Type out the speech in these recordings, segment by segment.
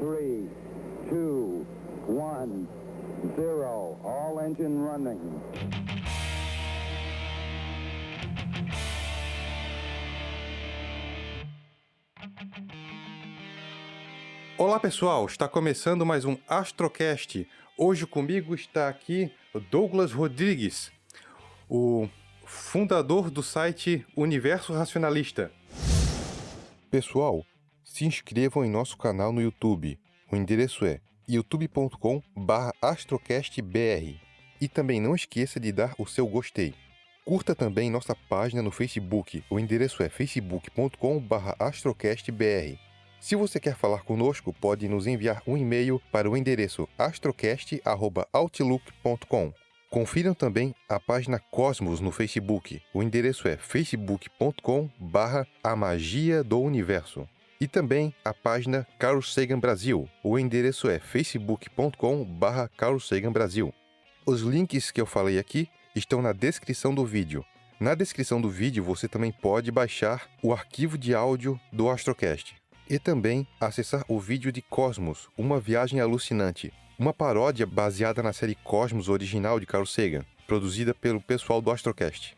three, two, one, zero. All engine running. Olá pessoal, está começando mais um Astrocast. Hoje comigo está aqui Douglas Rodrigues, o fundador do site Universo Racionalista. Pessoal, se inscrevam em nosso canal no YouTube. O endereço é youtube.com/astrocastbr. E também não esqueça de dar o seu gostei. Curta também nossa página no Facebook. O endereço é facebook.com/astrocastbr. Se você quer falar conosco, pode nos enviar um e-mail para o endereço astrocast@outlook.com. Confiram também a página Cosmos no Facebook. O endereço é facebook.com/barra a magia do universo. E também a página Carl Sagan Brasil. O endereço é Sagan Brasil. Os links que eu falei aqui estão na descrição do vídeo. Na descrição do vídeo você também pode baixar o arquivo de áudio do Astrocast e também acessar o vídeo de Cosmos, uma viagem alucinante, uma paródia baseada na série Cosmos original de Carl Sagan, produzida pelo pessoal do Astrocast.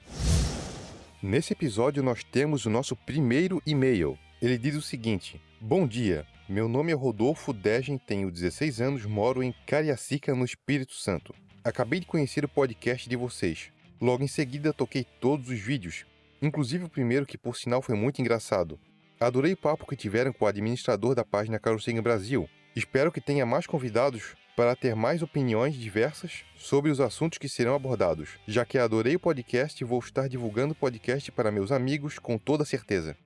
Nesse episódio nós temos o nosso primeiro e-mail. Ele diz o seguinte: Bom dia, meu nome é Rodolfo Degen, tenho 16 anos, moro em Cariacica, no Espírito Santo. Acabei de conhecer o podcast de vocês. Logo em seguida toquei todos os vídeos, inclusive o primeiro que por sinal foi muito engraçado. Adorei o papo que tiveram com o administrador da página Carocega Brasil. Espero que tenha mais convidados para ter mais opiniões diversas sobre os assuntos que serão abordados. Já que adorei o podcast, vou estar divulgando o podcast para meus amigos com toda certeza.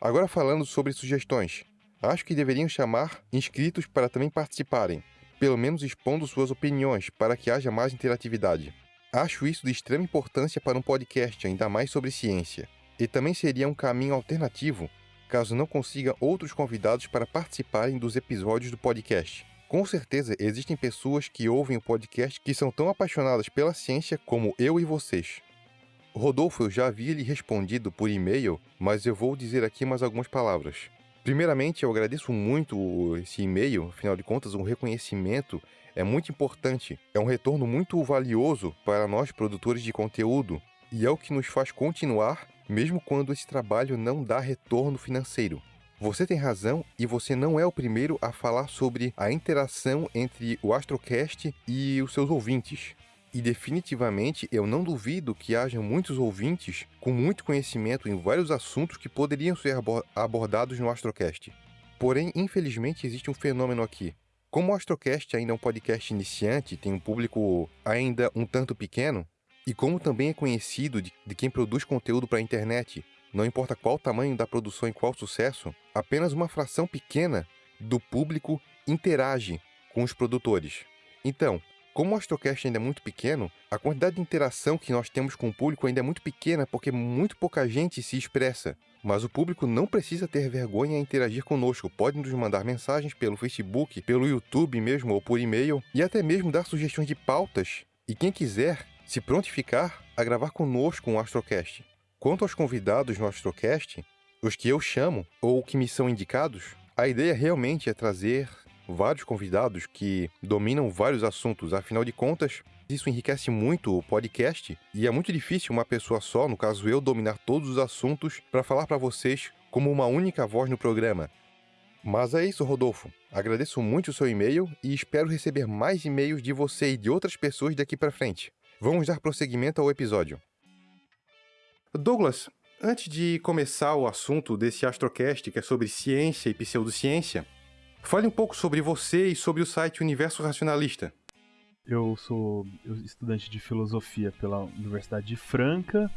Agora falando sobre sugestões. Acho que deveriam chamar inscritos para também participarem, pelo menos expondo suas opiniões para que haja mais interatividade. Acho isso de extrema importância para um podcast, ainda mais sobre ciência. E também seria um caminho alternativo caso não consiga outros convidados para participarem dos episódios do podcast. Com certeza existem pessoas que ouvem o podcast que são tão apaixonadas pela ciência como eu e vocês. Rodolfo, eu já havia lhe respondido por e-mail, mas eu vou dizer aqui mais algumas palavras. Primeiramente, eu agradeço muito esse e-mail, afinal de contas, um reconhecimento é muito importante, é um retorno muito valioso para nós produtores de conteúdo e é o que nos faz continuar mesmo quando esse trabalho não dá retorno financeiro. Você tem razão e você não é o primeiro a falar sobre a interação entre o Astrocast e os seus ouvintes. E definitivamente eu não duvido que haja muitos ouvintes com muito conhecimento em vários assuntos que poderiam ser abordados no Astrocast. Porém, infelizmente, existe um fenômeno aqui. Como o Astrocast ainda é um podcast iniciante, tem um público ainda um tanto pequeno, e como também é conhecido de, de quem produz conteúdo para a internet, não importa qual tamanho da produção e qual sucesso, apenas uma fração pequena do público interage com os produtores. Então, como o Astrocast ainda é muito pequeno, a quantidade de interação que nós temos com o público ainda é muito pequena porque muito pouca gente se expressa. Mas o público não precisa ter vergonha em interagir conosco. Pode nos mandar mensagens pelo Facebook, pelo YouTube mesmo ou por e-mail e até mesmo dar sugestões de pautas. E quem quiser se prontificar a gravar conosco um Astrocast. Quanto aos convidados no Astrocast, os que eu chamo ou que me são indicados, a ideia realmente é trazer vários convidados que dominam vários assuntos, afinal de contas, isso enriquece muito o podcast e é muito difícil uma pessoa só, no caso eu, dominar todos os assuntos para falar para vocês como uma única voz no programa. Mas é isso, Rodolfo. Agradeço muito o seu e-mail e espero receber mais e-mails de você e de outras pessoas daqui para frente. Vamos dar prosseguimento ao episódio. Douglas, antes de começar o assunto desse Astrocast, que é sobre ciência e pseudociência, fale um pouco sobre você e sobre o site Universo Racionalista. Eu sou estudante de filosofia pela Universidade de Franca.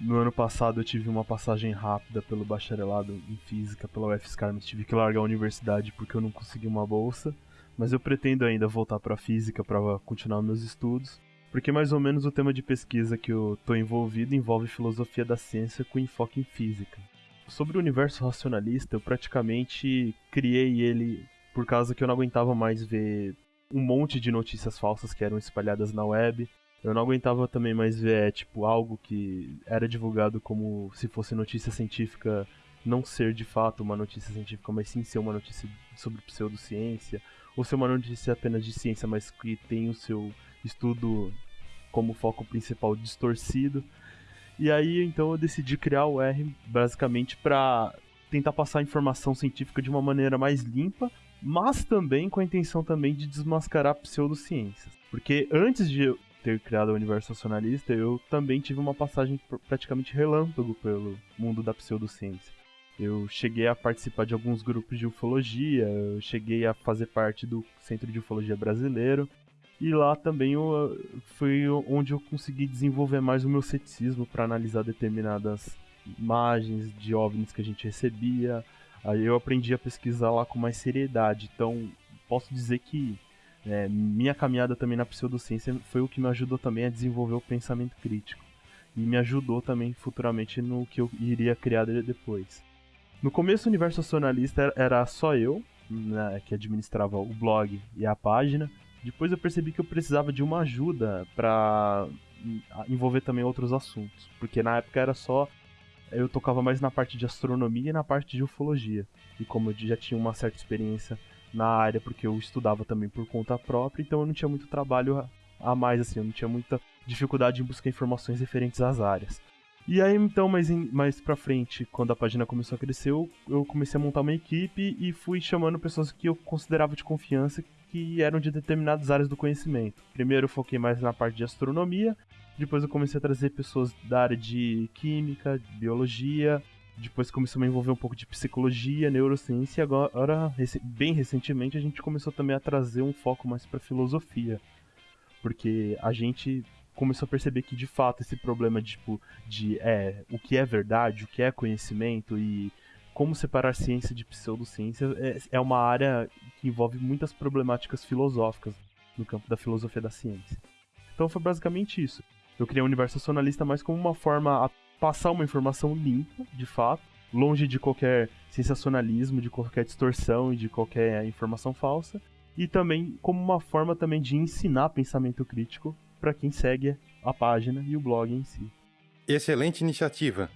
No ano passado eu tive uma passagem rápida pelo bacharelado em física pela UFSCar, mas tive que largar a universidade porque eu não consegui uma bolsa. Mas eu pretendo ainda voltar para física para continuar meus estudos. Porque mais ou menos o tema de pesquisa que eu estou envolvido envolve filosofia da ciência com enfoque em física. Sobre o universo racionalista, eu praticamente criei ele por causa que eu não aguentava mais ver um monte de notícias falsas que eram espalhadas na web. Eu não aguentava também mais ver, tipo, algo que era divulgado como se fosse notícia científica não ser de fato uma notícia científica, mas sim ser uma notícia sobre pseudociência, ou ser uma notícia apenas de ciência, mas que tem o seu estudo como foco principal distorcido. E aí então eu decidi criar o R basicamente para tentar passar informação científica de uma maneira mais limpa, mas também com a intenção também de desmascarar pseudociências. Porque antes de eu ter criado o universo nacionalista, eu também tive uma passagem praticamente relâmpago pelo mundo da pseudociência. Eu cheguei a participar de alguns grupos de ufologia, eu cheguei a fazer parte do Centro de Ufologia Brasileiro, e lá também eu, foi onde eu consegui desenvolver mais o meu ceticismo para analisar determinadas imagens de OVNIs que a gente recebia. Aí eu aprendi a pesquisar lá com mais seriedade. Então, posso dizer que é, minha caminhada também na pseudociência foi o que me ajudou também a desenvolver o pensamento crítico. E me ajudou também futuramente no que eu iria criar depois. No começo, o universo nacionalista era só eu, né, que administrava o blog e a página. Depois eu percebi que eu precisava de uma ajuda para envolver também outros assuntos, porque na época era só eu tocava mais na parte de astronomia e na parte de ufologia. E como eu já tinha uma certa experiência na área, porque eu estudava também por conta própria, então eu não tinha muito trabalho a mais, assim, eu não tinha muita dificuldade em buscar informações referentes às áreas. E aí, então, mais, em, mais pra frente, quando a página começou a crescer, eu, eu comecei a montar uma equipe e fui chamando pessoas que eu considerava de confiança que eram de determinadas áreas do conhecimento. Primeiro eu foquei mais na parte de astronomia, depois eu comecei a trazer pessoas da área de química, de biologia, depois começou a me envolver um pouco de psicologia, neurociência, e agora, bem recentemente, a gente começou também a trazer um foco mais para filosofia. Porque a gente começou a perceber que de fato esse problema de, tipo, de é, o que é verdade, o que é conhecimento e como separar ciência de pseudociência é, é uma área que envolve muitas problemáticas filosóficas no campo da filosofia da ciência. Então foi basicamente isso. Eu criei o um universo nacionalista mais como uma forma a passar uma informação limpa, de fato, longe de qualquer sensacionalismo, de qualquer distorção e de qualquer informação falsa, e também como uma forma também de ensinar pensamento crítico para quem segue a página e o blog em si. Excelente iniciativa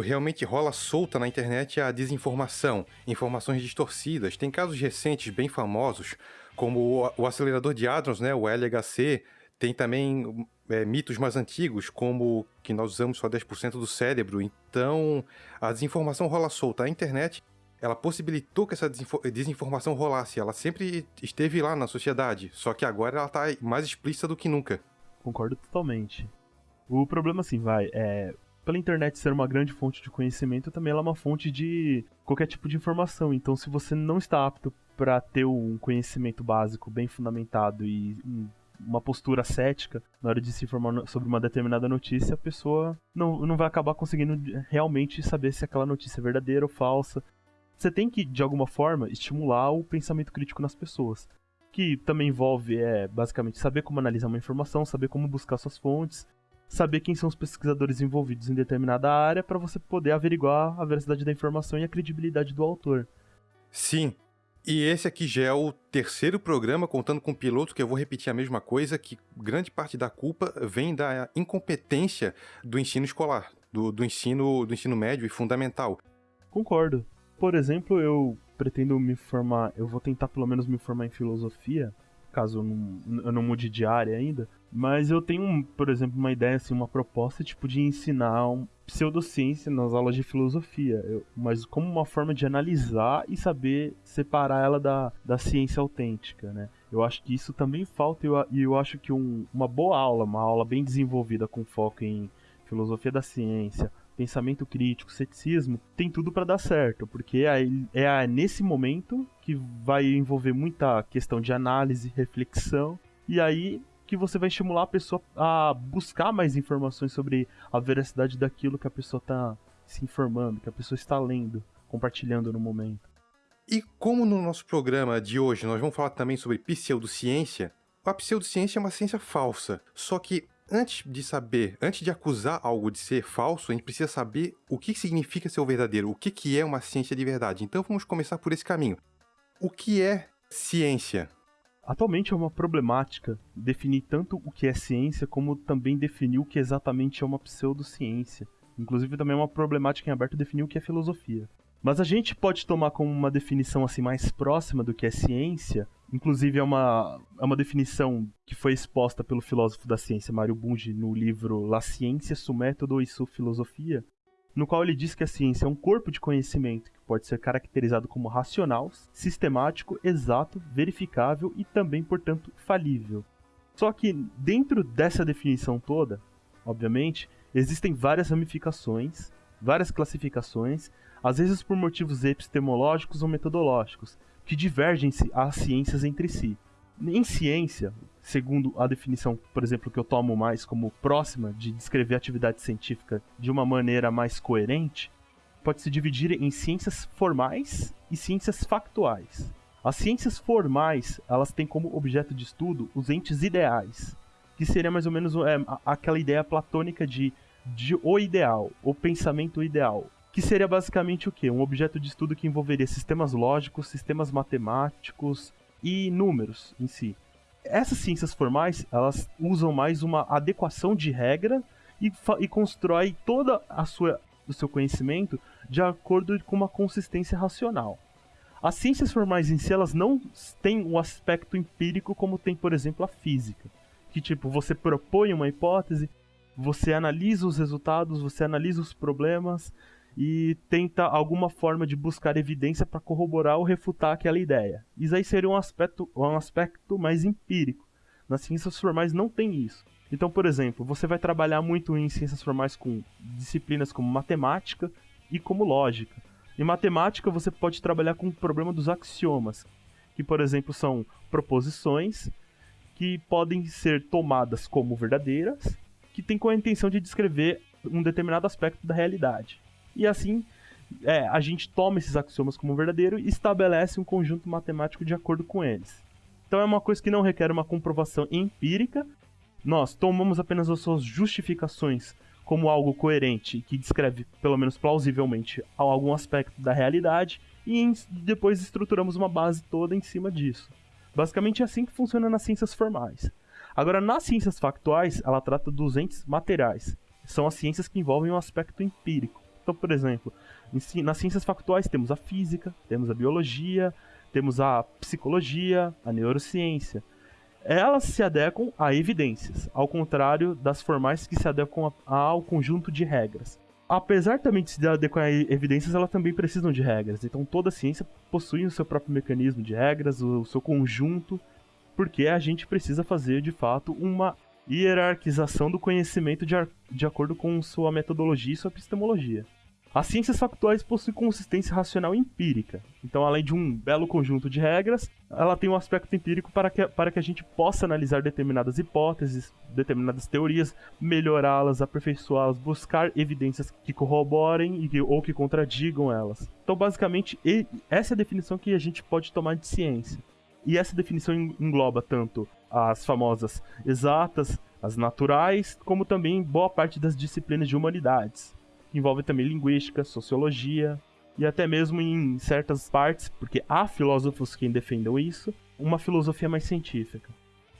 realmente rola solta na internet a desinformação, informações distorcidas. Tem casos recentes bem famosos, como o, acelerador de hadrons, né, o LHC. Tem também é, mitos mais antigos, como que nós usamos só 10% do cérebro. Então, a desinformação rola solta. A internet ela possibilitou que essa desinformação rolasse. Ela sempre esteve lá na sociedade, só que agora ela está mais explícita do que nunca. Concordo totalmente. O problema, assim, vai, é pela internet ser uma grande fonte de conhecimento, também ela é uma fonte de qualquer tipo de informação. Então, se você não está apto para ter um conhecimento básico bem fundamentado e uma postura cética na hora de se informar sobre uma determinada notícia, a pessoa não, não vai acabar conseguindo realmente saber se aquela notícia é verdadeira ou falsa. Você tem que, de alguma forma, estimular o pensamento crítico nas pessoas. Que também envolve, é, basicamente, saber como analisar uma informação, saber como buscar suas fontes saber quem são os pesquisadores envolvidos em determinada área para você poder averiguar a veracidade da informação e a credibilidade do autor. Sim. E esse aqui já é o terceiro programa contando com piloto que eu vou repetir a mesma coisa, que grande parte da culpa vem da incompetência do ensino escolar, do, do ensino do ensino médio e fundamental. Concordo. Por exemplo, eu pretendo me formar, eu vou tentar pelo menos me formar em filosofia, caso eu não, eu não mude de área ainda, mas eu tenho, por exemplo, uma ideia, assim, uma proposta tipo de ensinar um pseudociência nas aulas de filosofia, eu, mas como uma forma de analisar e saber separar ela da, da ciência autêntica, né? Eu acho que isso também falta e eu, eu acho que um, uma boa aula, uma aula bem desenvolvida com foco em filosofia da ciência, pensamento crítico, ceticismo, tem tudo para dar certo, porque é, é nesse momento que vai envolver muita questão de análise, reflexão, e aí que você vai estimular a pessoa a buscar mais informações sobre a veracidade daquilo que a pessoa está se informando, que a pessoa está lendo, compartilhando no momento. E como no nosso programa de hoje nós vamos falar também sobre pseudociência, a pseudociência é uma ciência falsa. Só que antes de saber, antes de acusar algo de ser falso, a gente precisa saber o que significa ser o verdadeiro, o que é uma ciência de verdade. Então vamos começar por esse caminho. O que é ciência? Atualmente é uma problemática definir tanto o que é ciência como também definir o que exatamente é uma pseudociência. Inclusive também é uma problemática em aberto definir o que é filosofia. Mas a gente pode tomar como uma definição assim mais próxima do que é ciência, inclusive é uma, é uma definição que foi exposta pelo filósofo da ciência Mário Bunge no livro La Ciência, su método e su filosofia, no qual ele diz que a ciência é um corpo de conhecimento que pode ser caracterizado como racional, sistemático, exato, verificável e também, portanto, falível. Só que dentro dessa definição toda, obviamente, existem várias ramificações, várias classificações, às vezes por motivos epistemológicos ou metodológicos, que divergem as ciências entre si. Em ciência, segundo a definição, por exemplo, que eu tomo mais como próxima de descrever a atividade científica de uma maneira mais coerente, pode se dividir em ciências formais e ciências factuais. As ciências formais, elas têm como objeto de estudo os entes ideais, que seria mais ou menos é, aquela ideia platônica de, de o ideal, o pensamento ideal, que seria basicamente o quê? Um objeto de estudo que envolveria sistemas lógicos, sistemas matemáticos e números em si. Essas ciências formais, elas usam mais uma adequação de regra e, e constrói toda a sua o seu conhecimento de acordo com uma consistência racional. As ciências formais em si, elas não têm o um aspecto empírico como tem, por exemplo, a física. Que tipo, você propõe uma hipótese, você analisa os resultados, você analisa os problemas e tenta alguma forma de buscar evidência para corroborar ou refutar aquela ideia. Isso aí seria um aspecto, um aspecto mais empírico. Nas ciências formais não tem isso. Então, por exemplo, você vai trabalhar muito em ciências formais com disciplinas como matemática e como lógica. Em matemática, você pode trabalhar com o problema dos axiomas, que, por exemplo, são proposições que podem ser tomadas como verdadeiras, que têm com a intenção de descrever um determinado aspecto da realidade. E assim, é, a gente toma esses axiomas como verdadeiro e estabelece um conjunto matemático de acordo com eles. Então é uma coisa que não requer uma comprovação empírica. Nós tomamos apenas as suas justificações como algo coerente que descreve, pelo menos plausivelmente, algum aspecto da realidade e depois estruturamos uma base toda em cima disso. Basicamente é assim que funciona nas ciências formais. Agora, nas ciências factuais, ela trata dos entes materiais. São as ciências que envolvem um aspecto empírico. Então, por exemplo, nas ciências factuais temos a física, temos a biologia, temos a psicologia, a neurociência. Elas se adequam a evidências, ao contrário das formais que se adequam ao conjunto de regras. Apesar também de se adequar a evidências, elas também precisam de regras. Então toda ciência possui o seu próprio mecanismo de regras, o seu conjunto, porque a gente precisa fazer de fato uma hierarquização do conhecimento de, de acordo com sua metodologia e sua epistemologia. As ciências factuais possuem consistência racional empírica. Então, além de um belo conjunto de regras, ela tem um aspecto empírico para que, para que a gente possa analisar determinadas hipóteses, determinadas teorias, melhorá-las, aperfeiçoá-las, buscar evidências que corroborem e, ou que contradigam elas. Então, basicamente, essa é a definição que a gente pode tomar de ciência. E essa definição engloba tanto as famosas exatas, as naturais, como também boa parte das disciplinas de humanidades. Envolve também linguística, sociologia e até mesmo em certas partes, porque há filósofos que defendam isso, uma filosofia mais científica.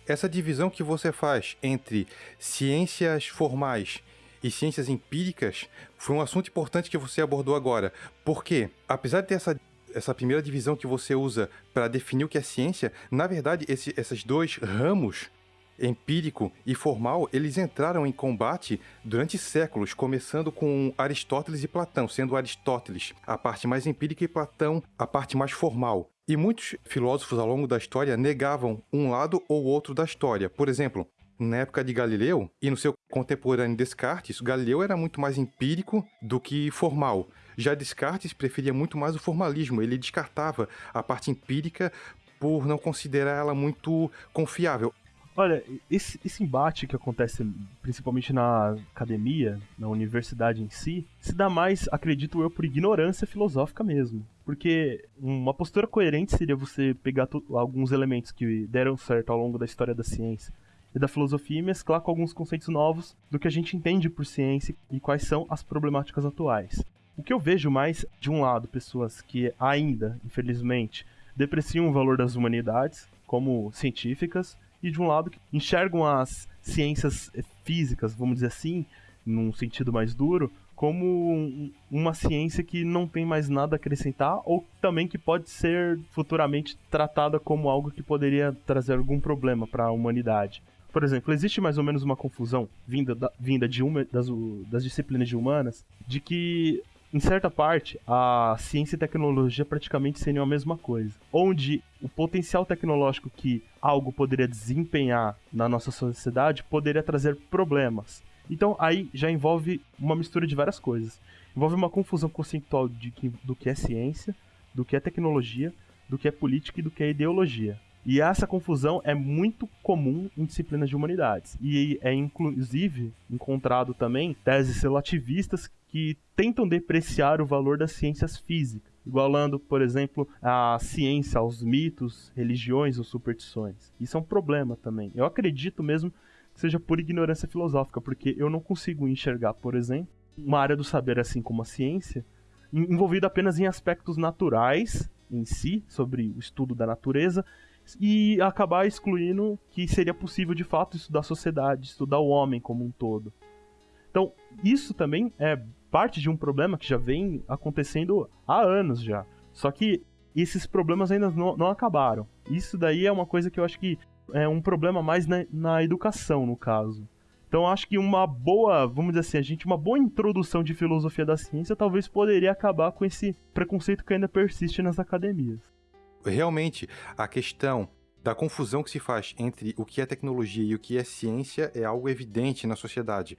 Essa divisão que você faz entre ciências formais e ciências empíricas foi um assunto importante que você abordou agora, porque apesar de ter essa essa primeira divisão que você usa para definir o que é ciência, na verdade, esse, esses dois ramos, empírico e formal, eles entraram em combate durante séculos, começando com Aristóteles e Platão, sendo Aristóteles a parte mais empírica e Platão a parte mais formal. E muitos filósofos ao longo da história negavam um lado ou outro da história. Por exemplo, na época de Galileu e no seu contemporâneo Descartes, Galileu era muito mais empírico do que formal. Já Descartes preferia muito mais o formalismo, ele descartava a parte empírica por não considerar ela muito confiável. Olha, esse, esse embate que acontece principalmente na academia, na universidade em si, se dá mais, acredito eu, por ignorância filosófica mesmo. Porque uma postura coerente seria você pegar alguns elementos que deram certo ao longo da história da ciência e da filosofia e mesclar com alguns conceitos novos do que a gente entende por ciência e quais são as problemáticas atuais. O que eu vejo mais, de um lado, pessoas que ainda, infelizmente, depreciam o valor das humanidades como científicas, e de um lado, que enxergam as ciências físicas, vamos dizer assim, num sentido mais duro, como uma ciência que não tem mais nada a acrescentar ou também que pode ser futuramente tratada como algo que poderia trazer algum problema para a humanidade. Por exemplo, existe mais ou menos uma confusão vinda, da, vinda de uma das, das disciplinas de humanas de que em certa parte, a ciência e tecnologia praticamente seriam a mesma coisa. Onde o potencial tecnológico que algo poderia desempenhar na nossa sociedade poderia trazer problemas. Então aí já envolve uma mistura de várias coisas. Envolve uma confusão conceitual que, do que é ciência, do que é tecnologia, do que é política e do que é ideologia. E essa confusão é muito comum em disciplinas de humanidades. E é inclusive encontrado também teses relativistas que tentam depreciar o valor das ciências físicas, igualando, por exemplo, a ciência aos mitos, religiões ou superstições. Isso é um problema também. Eu acredito mesmo que seja por ignorância filosófica, porque eu não consigo enxergar, por exemplo, uma área do saber assim como a ciência envolvida apenas em aspectos naturais em si, sobre o estudo da natureza, e acabar excluindo que seria possível de fato estudar a sociedade, estudar o homem como um todo. Então, isso também é parte de um problema que já vem acontecendo há anos já. Só que esses problemas ainda não, não acabaram. Isso daí é uma coisa que eu acho que é um problema mais na, na educação, no caso. Então acho que uma boa, vamos dizer assim, a gente uma boa introdução de filosofia da ciência talvez poderia acabar com esse preconceito que ainda persiste nas academias. Realmente, a questão da confusão que se faz entre o que é tecnologia e o que é ciência é algo evidente na sociedade.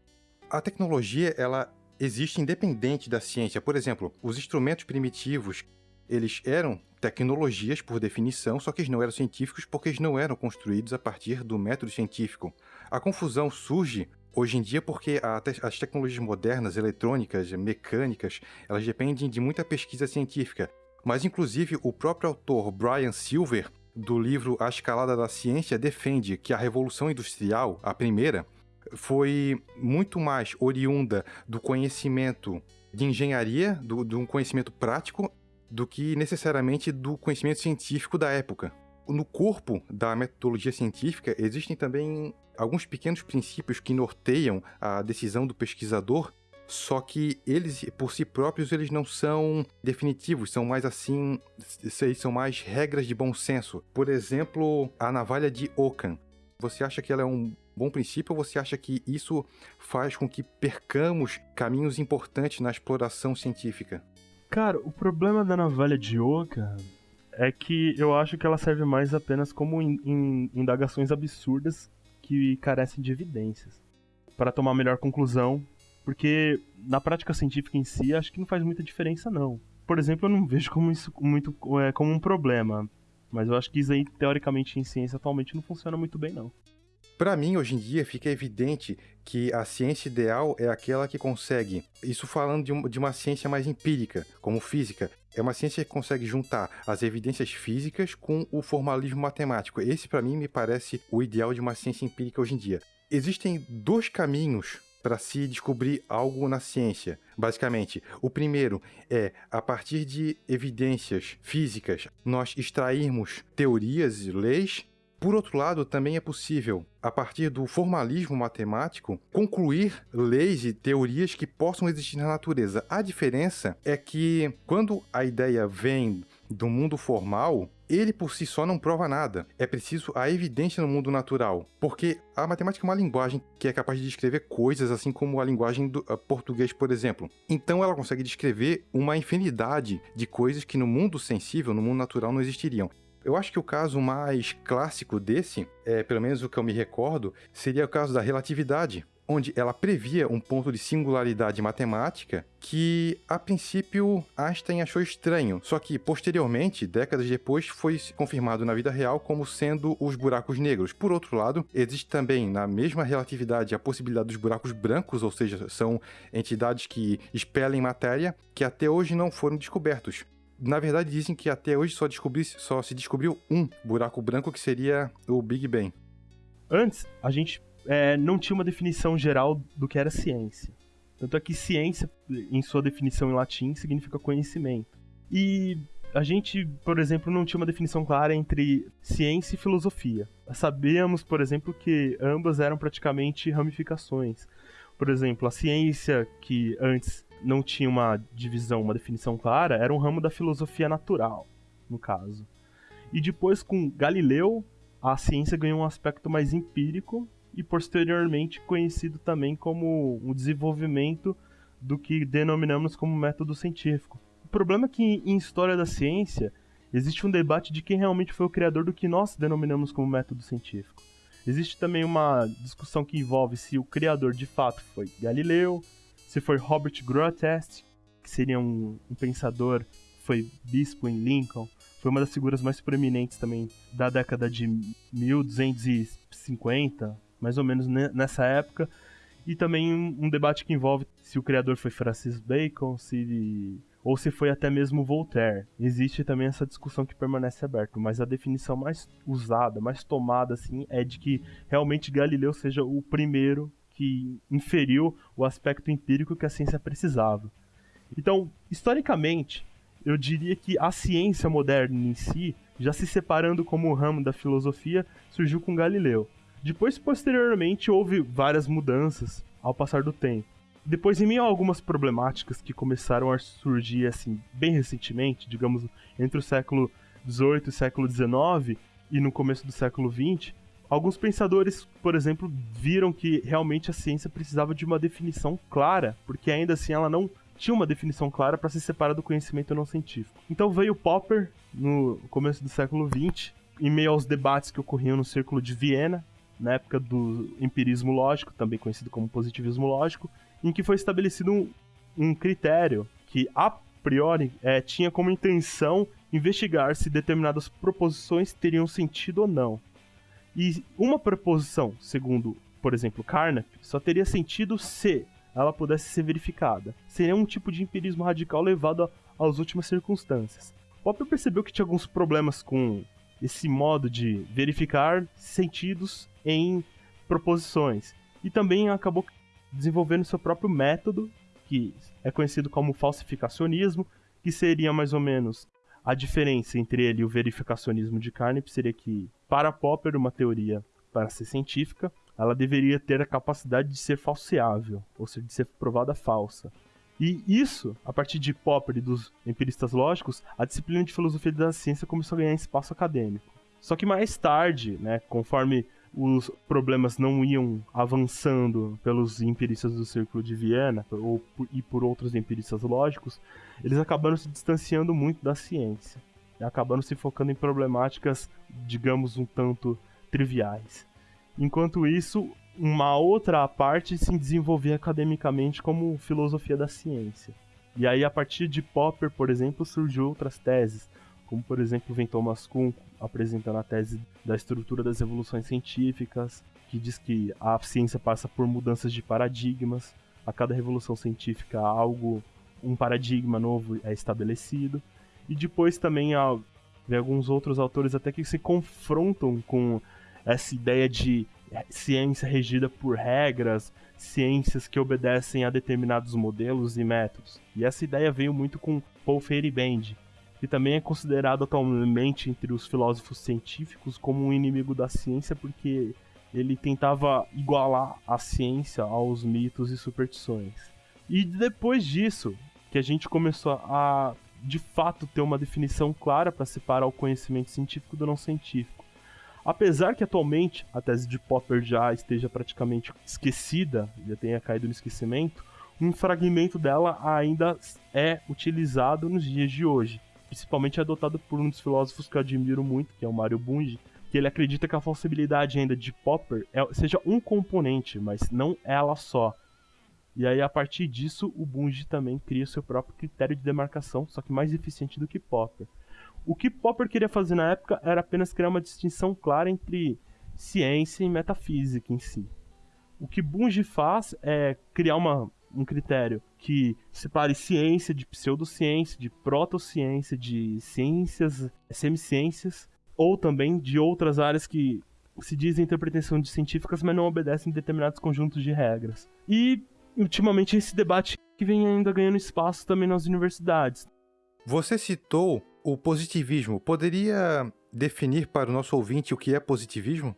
A tecnologia, ela existe independente da ciência. Por exemplo, os instrumentos primitivos, eles eram tecnologias por definição, só que eles não eram científicos porque eles não eram construídos a partir do método científico. A confusão surge hoje em dia porque as tecnologias modernas, eletrônicas, mecânicas, elas dependem de muita pesquisa científica. Mas inclusive o próprio autor Brian Silver, do livro A Escalada da Ciência, defende que a Revolução Industrial, a primeira, foi muito mais oriunda do conhecimento de engenharia, do, de um conhecimento prático, do que necessariamente do conhecimento científico da época. No corpo da metodologia científica existem também alguns pequenos princípios que norteiam a decisão do pesquisador, só que eles por si próprios eles não são definitivos, são mais assim, são mais regras de bom senso. Por exemplo, a navalha de Ockham. Você acha que ela é um bom princípio você acha que isso faz com que percamos caminhos importantes na exploração científica? Cara, o problema da navalha de Oca é que eu acho que ela serve mais apenas como in, in, indagações absurdas que carecem de evidências para tomar a melhor conclusão, porque na prática científica em si acho que não faz muita diferença não. Por exemplo, eu não vejo como isso muito é, como um problema, mas eu acho que isso aí teoricamente em ciência atualmente não funciona muito bem não. Para mim, hoje em dia, fica evidente que a ciência ideal é aquela que consegue, isso falando de, um, de uma ciência mais empírica, como física, é uma ciência que consegue juntar as evidências físicas com o formalismo matemático. Esse, para mim, me parece o ideal de uma ciência empírica hoje em dia. Existem dois caminhos para se descobrir algo na ciência. Basicamente, o primeiro é, a partir de evidências físicas, nós extrairmos teorias e leis por outro lado, também é possível, a partir do formalismo matemático, concluir leis e teorias que possam existir na natureza. A diferença é que, quando a ideia vem do mundo formal, ele por si só não prova nada. É preciso a evidência no mundo natural. Porque a matemática é uma linguagem que é capaz de descrever coisas, assim como a linguagem do uh, português, por exemplo. Então ela consegue descrever uma infinidade de coisas que no mundo sensível, no mundo natural, não existiriam. Eu acho que o caso mais clássico desse, é, pelo menos o que eu me recordo, seria o caso da relatividade, onde ela previa um ponto de singularidade matemática que, a princípio, Einstein achou estranho, só que, posteriormente, décadas depois, foi confirmado na vida real como sendo os buracos negros. Por outro lado, existe também, na mesma relatividade, a possibilidade dos buracos brancos, ou seja, são entidades que expelem matéria, que até hoje não foram descobertos na verdade, dizem que até hoje só, só se descobriu um buraco branco que seria o Big Bang. Antes, a gente é, não tinha uma definição geral do que era ciência. Tanto é que ciência, em sua definição em latim, significa conhecimento. E a gente, por exemplo, não tinha uma definição clara entre ciência e filosofia. Sabíamos, por exemplo, que ambas eram praticamente ramificações. Por exemplo, a ciência que antes não tinha uma divisão, uma definição clara, era um ramo da filosofia natural, no caso. E depois, com Galileu, a ciência ganhou um aspecto mais empírico e posteriormente conhecido também como um desenvolvimento do que denominamos como método científico. O problema é que em história da ciência existe um debate de quem realmente foi o criador do que nós denominamos como método científico. Existe também uma discussão que envolve se o criador de fato foi Galileu, se foi Robert Grotest, que seria um, um pensador, foi bispo em Lincoln, foi uma das figuras mais proeminentes também da década de 1250, mais ou menos nessa época. E também um, debate que envolve se o criador foi Francis Bacon, se ou se foi até mesmo Voltaire. Existe também essa discussão que permanece aberta, mas a definição mais usada, mais tomada assim, é de que realmente Galileu seja o primeiro que inferiu o aspecto empírico que a ciência precisava. Então, historicamente, eu diria que a ciência moderna em si, já se separando como ramo da filosofia, surgiu com Galileu. Depois, posteriormente, houve várias mudanças ao passar do tempo. Depois, em meio a algumas problemáticas que começaram a surgir assim bem recentemente, digamos entre o século XVIII e o século XIX e no começo do século XX, alguns pensadores, por exemplo, viram que realmente a ciência precisava de uma definição clara, porque ainda assim ela não tinha uma definição clara para se separar do conhecimento não científico. Então veio Popper no começo do século XX, em meio aos debates que ocorriam no Círculo de Viena, na época do empirismo lógico, também conhecido como positivismo lógico, em que foi estabelecido um, um critério que, a priori, é, tinha como intenção investigar se determinadas proposições teriam sentido ou não. E uma proposição, segundo, por exemplo, Carnap, só teria sentido se ela pudesse ser verificada. Seria um tipo de empirismo radical levado às últimas circunstâncias. Popper percebeu que tinha alguns problemas com esse modo de verificar sentidos em proposições e também acabou desenvolvendo seu próprio método, que é conhecido como falsificacionismo, que seria mais ou menos a diferença entre ele e o verificacionismo de Carnap seria que, para Popper, uma teoria para ser científica, ela deveria ter a capacidade de ser falseável, ou seja, de ser provada falsa. E isso, a partir de Popper e dos empiristas lógicos, a disciplina de filosofia da ciência começou a ganhar espaço acadêmico. Só que mais tarde, né, conforme os problemas não iam avançando pelos empiristas do Círculo de Viena ou e por outros empiristas lógicos, eles acabaram se distanciando muito da ciência. Acabaram se focando em problemáticas, digamos, um tanto triviais. Enquanto isso, uma outra parte se desenvolvia academicamente como filosofia da ciência. E aí, a partir de Popper, por exemplo, surgiu outras teses, como por exemplo vem Thomas Kuhn apresentando a tese da estrutura das evoluções científicas, que diz que a ciência passa por mudanças de paradigmas, a cada revolução científica algo, um paradigma novo é estabelecido, e depois também há, alguns outros autores até que se confrontam com essa ideia de ciência regida por regras, ciências que obedecem a determinados modelos e métodos. E essa ideia veio muito com Paul Feyerabend, que também é considerado atualmente entre os filósofos científicos como um inimigo da ciência porque ele tentava igualar a ciência aos mitos e superstições. E depois disso, que a gente começou a de fato ter uma definição clara para separar o conhecimento científico do não científico. Apesar que atualmente a tese de Popper já esteja praticamente esquecida, já tenha caído no esquecimento, um fragmento dela ainda é utilizado nos dias de hoje principalmente adotado por um dos filósofos que eu admiro muito, que é o Mario Bunge, que ele acredita que a falsibilidade ainda de Popper é, seja um componente, mas não ela só. E aí, a partir disso, o Bunge também cria seu próprio critério de demarcação, só que mais eficiente do que Popper. O que Popper queria fazer na época era apenas criar uma distinção clara entre ciência e metafísica em si. O que Bunge faz é criar uma um critério que separe ciência de pseudociência, de protociência, de ciências, semiciências, ou também de outras áreas que se dizem ter pretensão de científicas, mas não obedecem determinados conjuntos de regras. E, ultimamente, esse debate que vem ainda ganhando espaço também nas universidades. Você citou o positivismo. Poderia definir para o nosso ouvinte o que é positivismo?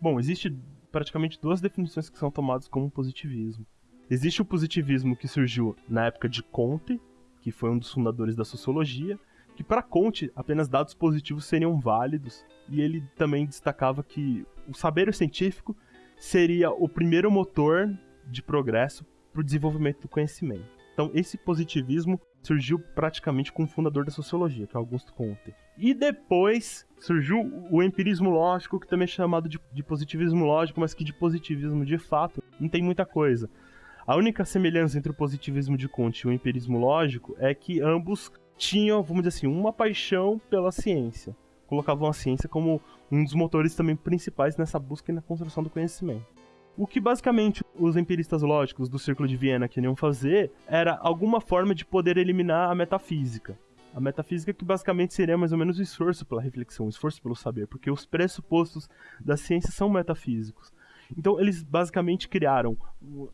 Bom, existe praticamente duas definições que são tomadas como positivismo. Existe o positivismo que surgiu na época de Comte, que foi um dos fundadores da sociologia, que para Comte apenas dados positivos seriam válidos, e ele também destacava que o saber científico seria o primeiro motor de progresso para o desenvolvimento do conhecimento. Então, esse positivismo surgiu praticamente com o fundador da sociologia, que é Augusto Comte. E depois surgiu o empirismo lógico, que também é chamado de, de positivismo lógico, mas que de positivismo de fato não tem muita coisa. A única semelhança entre o positivismo de Comte e o empirismo lógico é que ambos tinham, vamos dizer assim, uma paixão pela ciência. Colocavam a ciência como um dos motores também principais nessa busca e na construção do conhecimento. O que basicamente os empiristas lógicos do Círculo de Viena queriam fazer era alguma forma de poder eliminar a metafísica. A metafísica que basicamente seria mais ou menos o esforço pela reflexão, o esforço pelo saber, porque os pressupostos da ciência são metafísicos. Então eles basicamente criaram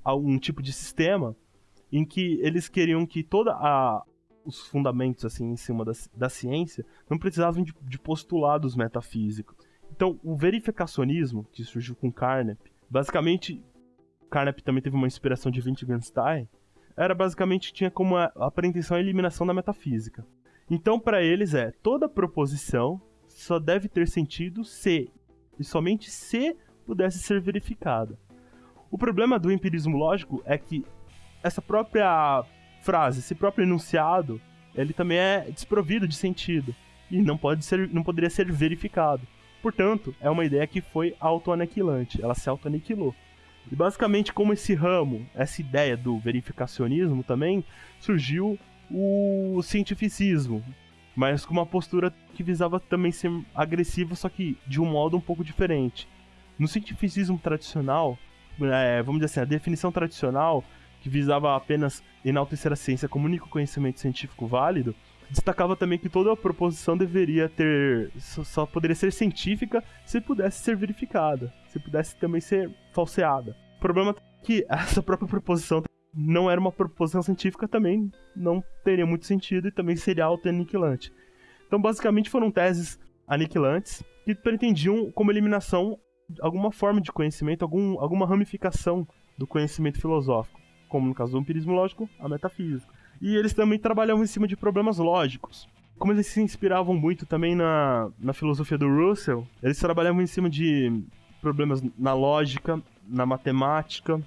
um tipo de sistema em que eles queriam que toda a os fundamentos assim em cima da, da ciência não precisavam de, de postulados metafísicos. Então o verificacionismo que surgiu com Carnap Basicamente, Carnap também teve uma inspiração de Wittgenstein. Era basicamente tinha como a, a pretensão a eliminação da metafísica. Então, para eles é toda proposição só deve ter sentido se e somente se pudesse ser verificada. O problema do empirismo lógico é que essa própria frase, esse próprio enunciado, ele também é desprovido de sentido e não pode ser, não poderia ser verificado. Portanto, é uma ideia que foi autoaniquilante, ela se autoaniquilou. E basicamente, como esse ramo, essa ideia do verificacionismo também, surgiu o cientificismo, mas com uma postura que visava também ser agressiva, só que de um modo um pouco diferente. No cientificismo tradicional, é, vamos dizer assim, a definição tradicional, que visava apenas enaltecer a ciência como único conhecimento científico válido, destacava também que toda a proposição deveria ter. só poderia ser científica se pudesse ser verificada, se pudesse também ser falseada. O problema é que essa própria proposição não era uma proposição científica também, não teria muito sentido e também seria auto-aniquilante. Então, basicamente, foram teses aniquilantes que pretendiam, como eliminação, alguma forma de conhecimento, algum, alguma ramificação do conhecimento filosófico, como no caso do empirismo lógico, a metafísica. E eles também trabalhavam em cima de problemas lógicos. Como eles se inspiravam muito também na, na filosofia do Russell, eles trabalhavam em cima de problemas na lógica, na matemática.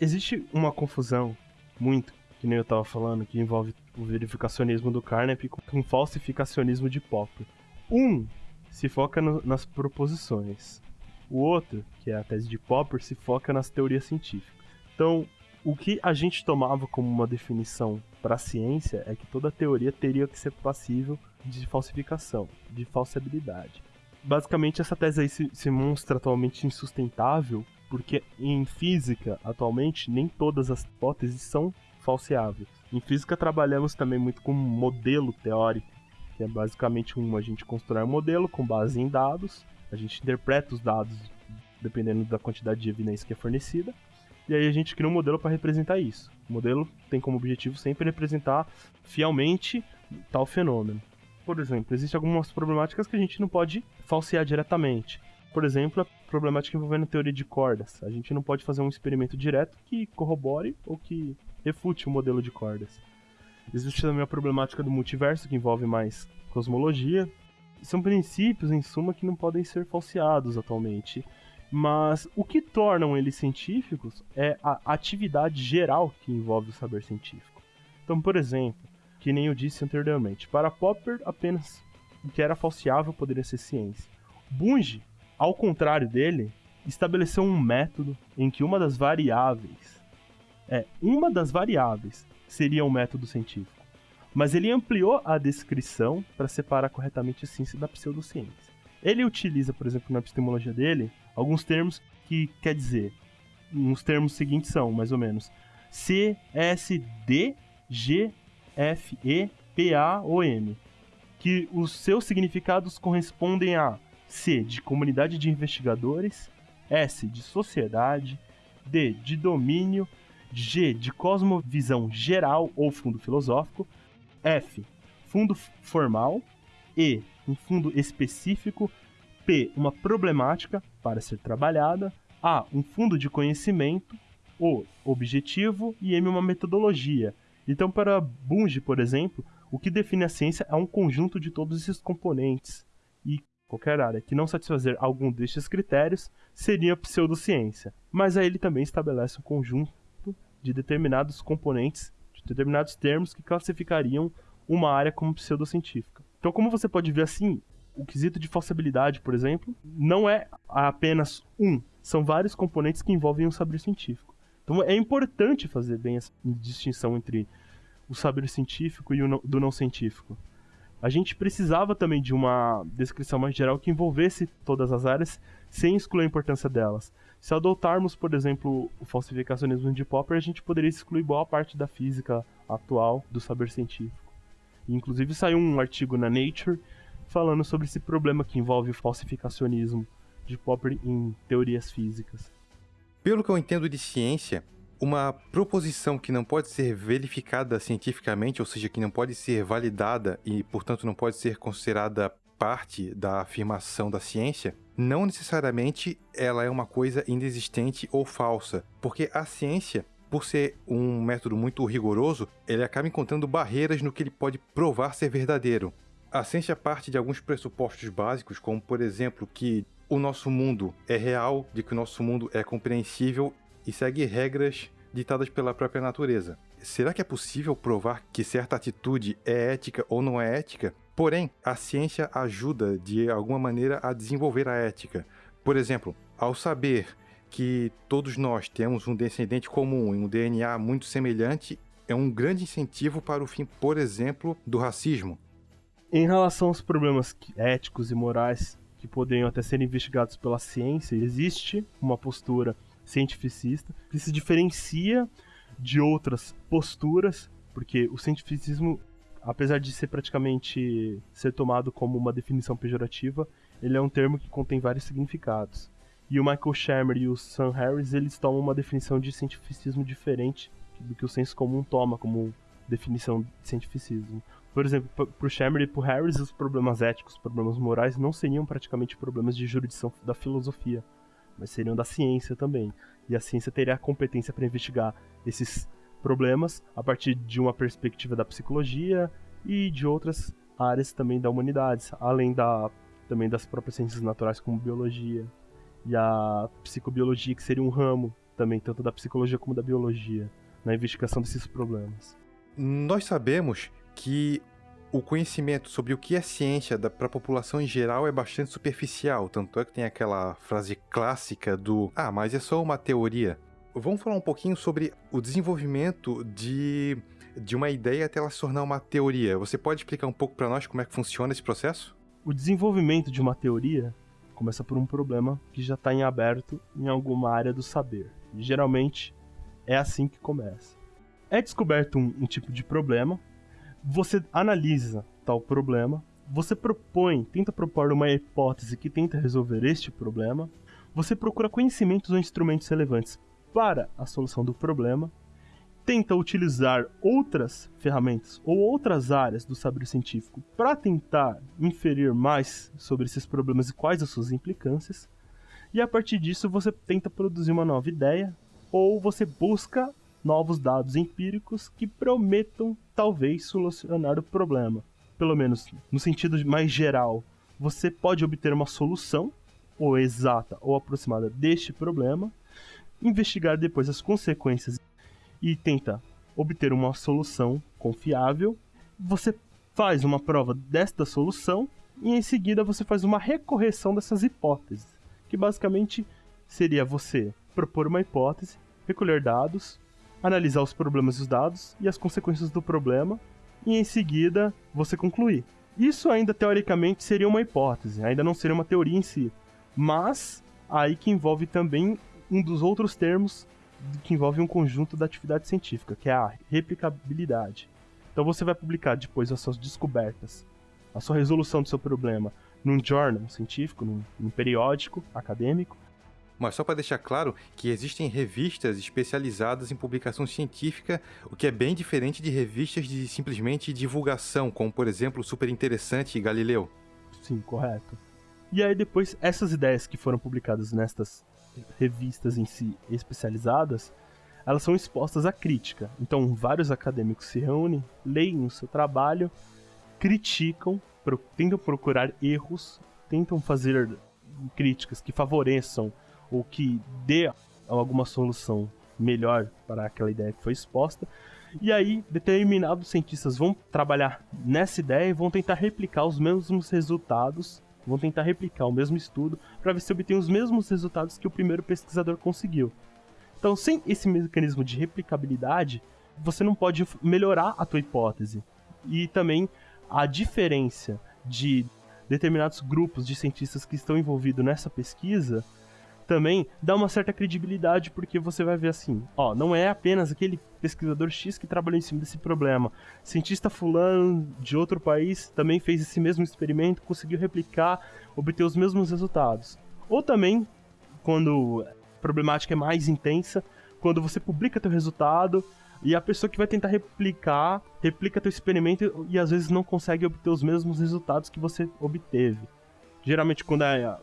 Existe uma confusão muito, que nem eu estava falando, que envolve o verificacionismo do Carnap com o falsificacionismo de Popper. Um se foca no, nas proposições. O outro, que é a tese de Popper, se foca nas teorias científicas. Então, o que a gente tomava como uma definição para a ciência é que toda teoria teria que ser passível de falsificação, de falsibilidade. Basicamente, essa tese aí se, se mostra atualmente insustentável, porque em física, atualmente, nem todas as hipóteses são falseáveis. Em física, trabalhamos também muito com modelo teórico, que é basicamente um a gente constrói um modelo com base em dados, a gente interpreta os dados dependendo da quantidade de evidência que é fornecida, e aí a gente cria um modelo para representar isso. O modelo tem como objetivo sempre representar fielmente tal fenômeno. Por exemplo, existem algumas problemáticas que a gente não pode falsear diretamente. Por exemplo, a problemática envolvendo a teoria de cordas. A gente não pode fazer um experimento direto que corrobore ou que refute o modelo de cordas. Existe também a problemática do multiverso, que envolve mais cosmologia. São princípios, em suma, que não podem ser falseados atualmente. Mas o que tornam eles científicos é a atividade geral que envolve o saber científico. Então, por exemplo, que nem eu disse anteriormente, para Popper apenas o que era falseável poderia ser ciência. Bunge, ao contrário dele, estabeleceu um método em que uma das variáveis é uma das variáveis seria um método científico. Mas ele ampliou a descrição para separar corretamente a ciência da pseudociência. Ele utiliza, por exemplo, na epistemologia dele, alguns termos que quer dizer. Os termos seguintes são, mais ou menos, C, S, D, G, F, E, P, A ou M. Que os seus significados correspondem a C, de comunidade de investigadores, S, de sociedade, D, de domínio, G, de cosmovisão geral ou fundo filosófico, F, fundo formal, E, um fundo específico, P, uma problemática para ser trabalhada, A, um fundo de conhecimento, O objetivo e M uma metodologia. Então, para Bunge, por exemplo, o que define a ciência é um conjunto de todos esses componentes. E qualquer área que não satisfazer algum destes critérios seria pseudociência. Mas aí ele também estabelece um conjunto de determinados componentes, de determinados termos que classificariam uma área como pseudocientífica. Então, como você pode ver assim, o quesito de falsibilidade, por exemplo, não é apenas um, são vários componentes que envolvem um saber científico. Então é importante fazer bem essa distinção entre o saber científico e o não, do não científico. A gente precisava também de uma descrição mais geral que envolvesse todas as áreas sem excluir a importância delas. Se adotarmos, por exemplo, o falsificacionismo de Popper, a gente poderia excluir boa parte da física atual do saber científico. Inclusive saiu um artigo na Nature falando sobre esse problema que envolve o falsificacionismo de Popper em teorias físicas. Pelo que eu entendo de ciência, uma proposição que não pode ser verificada cientificamente, ou seja, que não pode ser validada e, portanto, não pode ser considerada parte da afirmação da ciência, não necessariamente ela é uma coisa inexistente ou falsa, porque a ciência, por ser um método muito rigoroso, ele acaba encontrando barreiras no que ele pode provar ser verdadeiro. A ciência parte de alguns pressupostos básicos, como por exemplo que o nosso mundo é real, de que o nosso mundo é compreensível e segue regras ditadas pela própria natureza. Será que é possível provar que certa atitude é ética ou não é ética? Porém, a ciência ajuda de alguma maneira a desenvolver a ética. Por exemplo, ao saber que todos nós temos um descendente comum e um DNA muito semelhante, é um grande incentivo para o fim, por exemplo, do racismo. Em relação aos problemas éticos e morais que poderiam até ser investigados pela ciência, existe uma postura cientificista que se diferencia de outras posturas, porque o cientificismo, apesar de ser praticamente ser tomado como uma definição pejorativa, ele é um termo que contém vários significados. E o Michael Shermer e o Sam Harris, eles tomam uma definição de cientificismo diferente do que o senso comum toma como definição de cientificismo. Por exemplo, para o Shermer e para o Harris, os problemas éticos, os problemas morais não seriam praticamente problemas de jurisdição da filosofia, mas seriam da ciência também. E a ciência teria a competência para investigar esses problemas a partir de uma perspectiva da psicologia e de outras áreas também da humanidade, além da também das próprias ciências naturais como biologia e a psicobiologia que seria um ramo também tanto da psicologia como da biologia na investigação desses problemas. Nós sabemos que o conhecimento sobre o que é ciência para a população em geral é bastante superficial, tanto é que tem aquela frase clássica do ah, mas é só uma teoria. Vamos falar um pouquinho sobre o desenvolvimento de, de uma ideia até ela se tornar uma teoria. Você pode explicar um pouco para nós como é que funciona esse processo? O desenvolvimento de uma teoria começa por um problema que já está em aberto em alguma área do saber. E, geralmente é assim que começa. É descoberto um, um tipo de problema, você analisa tal problema, você propõe, tenta propor uma hipótese que tenta resolver este problema, você procura conhecimentos ou instrumentos relevantes para a solução do problema, tenta utilizar outras ferramentas ou outras áreas do saber científico para tentar inferir mais sobre esses problemas e quais as suas implicâncias, e a partir disso você tenta produzir uma nova ideia ou você busca novos dados empíricos que prometam talvez solucionar o problema. Pelo menos no sentido mais geral, você pode obter uma solução, ou exata ou aproximada deste problema, investigar depois as consequências e tenta obter uma solução confiável. Você faz uma prova desta solução e em seguida você faz uma recorreção dessas hipóteses, que basicamente seria você propor uma hipótese, recolher dados, analisar os problemas dos dados e as consequências do problema, e em seguida você concluir. Isso ainda teoricamente seria uma hipótese, ainda não seria uma teoria em si, mas aí que envolve também um dos outros termos que envolve um conjunto da atividade científica, que é a replicabilidade. Então você vai publicar depois as suas descobertas, a sua resolução do seu problema num journal científico, num, num periódico acadêmico, mas só para deixar claro que existem revistas especializadas em publicação científica, o que é bem diferente de revistas de simplesmente divulgação, como por exemplo Super Interessante e Galileu. Sim, correto. E aí depois essas ideias que foram publicadas nestas revistas em si especializadas, elas são expostas à crítica. Então, vários acadêmicos se reúnem, leem o seu trabalho, criticam, pro, tentam procurar erros, tentam fazer críticas que favoreçam ou que dê alguma solução melhor para aquela ideia que foi exposta. E aí, determinados cientistas vão trabalhar nessa ideia e vão tentar replicar os mesmos resultados, vão tentar replicar o mesmo estudo para ver se obtém os mesmos resultados que o primeiro pesquisador conseguiu. Então, sem esse mecanismo de replicabilidade, você não pode melhorar a tua hipótese. E também a diferença de determinados grupos de cientistas que estão envolvidos nessa pesquisa também dá uma certa credibilidade porque você vai ver assim, ó, não é apenas aquele pesquisador X que trabalhou em cima desse problema. Cientista fulano de outro país também fez esse mesmo experimento, conseguiu replicar, obter os mesmos resultados. Ou também, quando a problemática é mais intensa, quando você publica teu resultado e a pessoa que vai tentar replicar, replica teu experimento e às vezes não consegue obter os mesmos resultados que você obteve. Geralmente quando é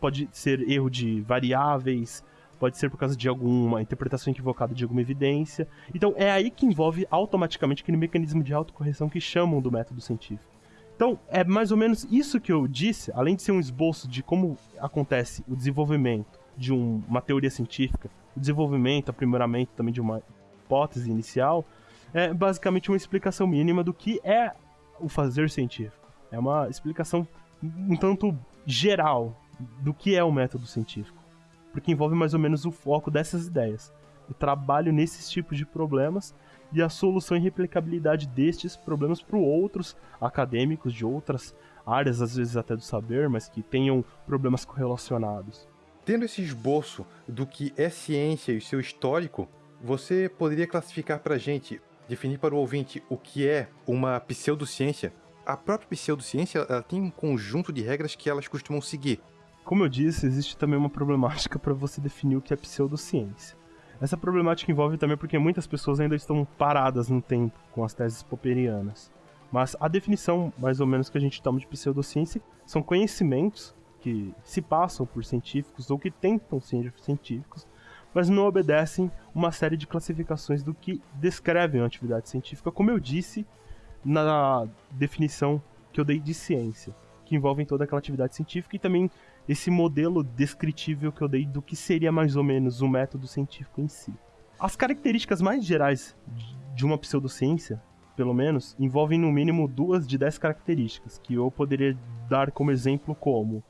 pode ser erro de variáveis, pode ser por causa de alguma interpretação equivocada de alguma evidência. Então é aí que envolve automaticamente aquele mecanismo de autocorreção que chamam do método científico. Então é mais ou menos isso que eu disse, além de ser um esboço de como acontece o desenvolvimento de um, uma teoria científica, o desenvolvimento, aprimoramento também de uma hipótese inicial, é basicamente uma explicação mínima do que é o fazer científico. É uma explicação um tanto geral do que é o método científico, porque envolve mais ou menos o foco dessas ideias, o trabalho nesses tipos de problemas e a solução e replicabilidade destes problemas para outros acadêmicos de outras áreas, às vezes até do saber, mas que tenham problemas correlacionados. Tendo esse esboço do que é ciência e seu histórico, você poderia classificar para a gente, definir para o ouvinte o que é uma pseudociência? A própria pseudociência ela tem um conjunto de regras que elas costumam seguir. Como eu disse, existe também uma problemática para você definir o que é pseudociência. Essa problemática envolve também porque muitas pessoas ainda estão paradas no tempo com as teses popperianas. Mas a definição, mais ou menos, que a gente toma de pseudociência são conhecimentos que se passam por científicos ou que tentam ser científicos, mas não obedecem uma série de classificações do que descrevem a atividade científica, como eu disse na definição que eu dei de ciência, que envolvem toda aquela atividade científica e também esse modelo descritível que eu dei do que seria mais ou menos o método científico em si. As características mais gerais de uma pseudociência, pelo menos, envolvem no mínimo duas de dez características, que eu poderia dar como exemplo como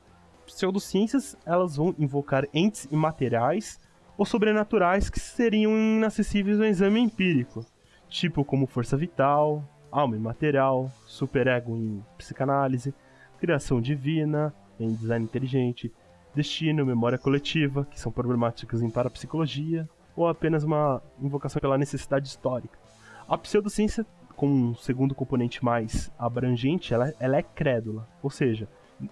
pseudociências, elas vão invocar entes imateriais ou sobrenaturais que seriam inacessíveis ao exame empírico, tipo como força vital, alma imaterial, superego em psicanálise, criação divina, em design inteligente, destino, memória coletiva, que são problemáticas em parapsicologia, ou apenas uma invocação pela necessidade histórica. A pseudociência, com um segundo componente mais abrangente, ela, ela é crédula, ou seja,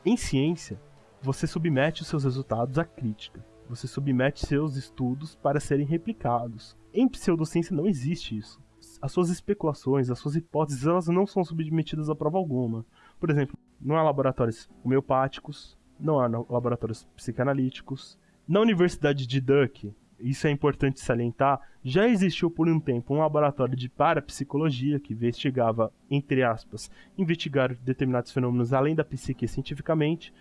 em ciência, você submete os seus resultados à crítica. Você submete seus estudos para serem replicados. Em pseudociência não existe isso. As suas especulações, as suas hipóteses, elas não são submetidas a prova alguma. Por exemplo, não há laboratórios homeopáticos, não há laboratórios psicanalíticos. Na Universidade de Duck, isso é importante salientar, já existiu por um tempo um laboratório de parapsicologia que investigava, entre aspas, investigar determinados fenômenos além da psique cientificamente,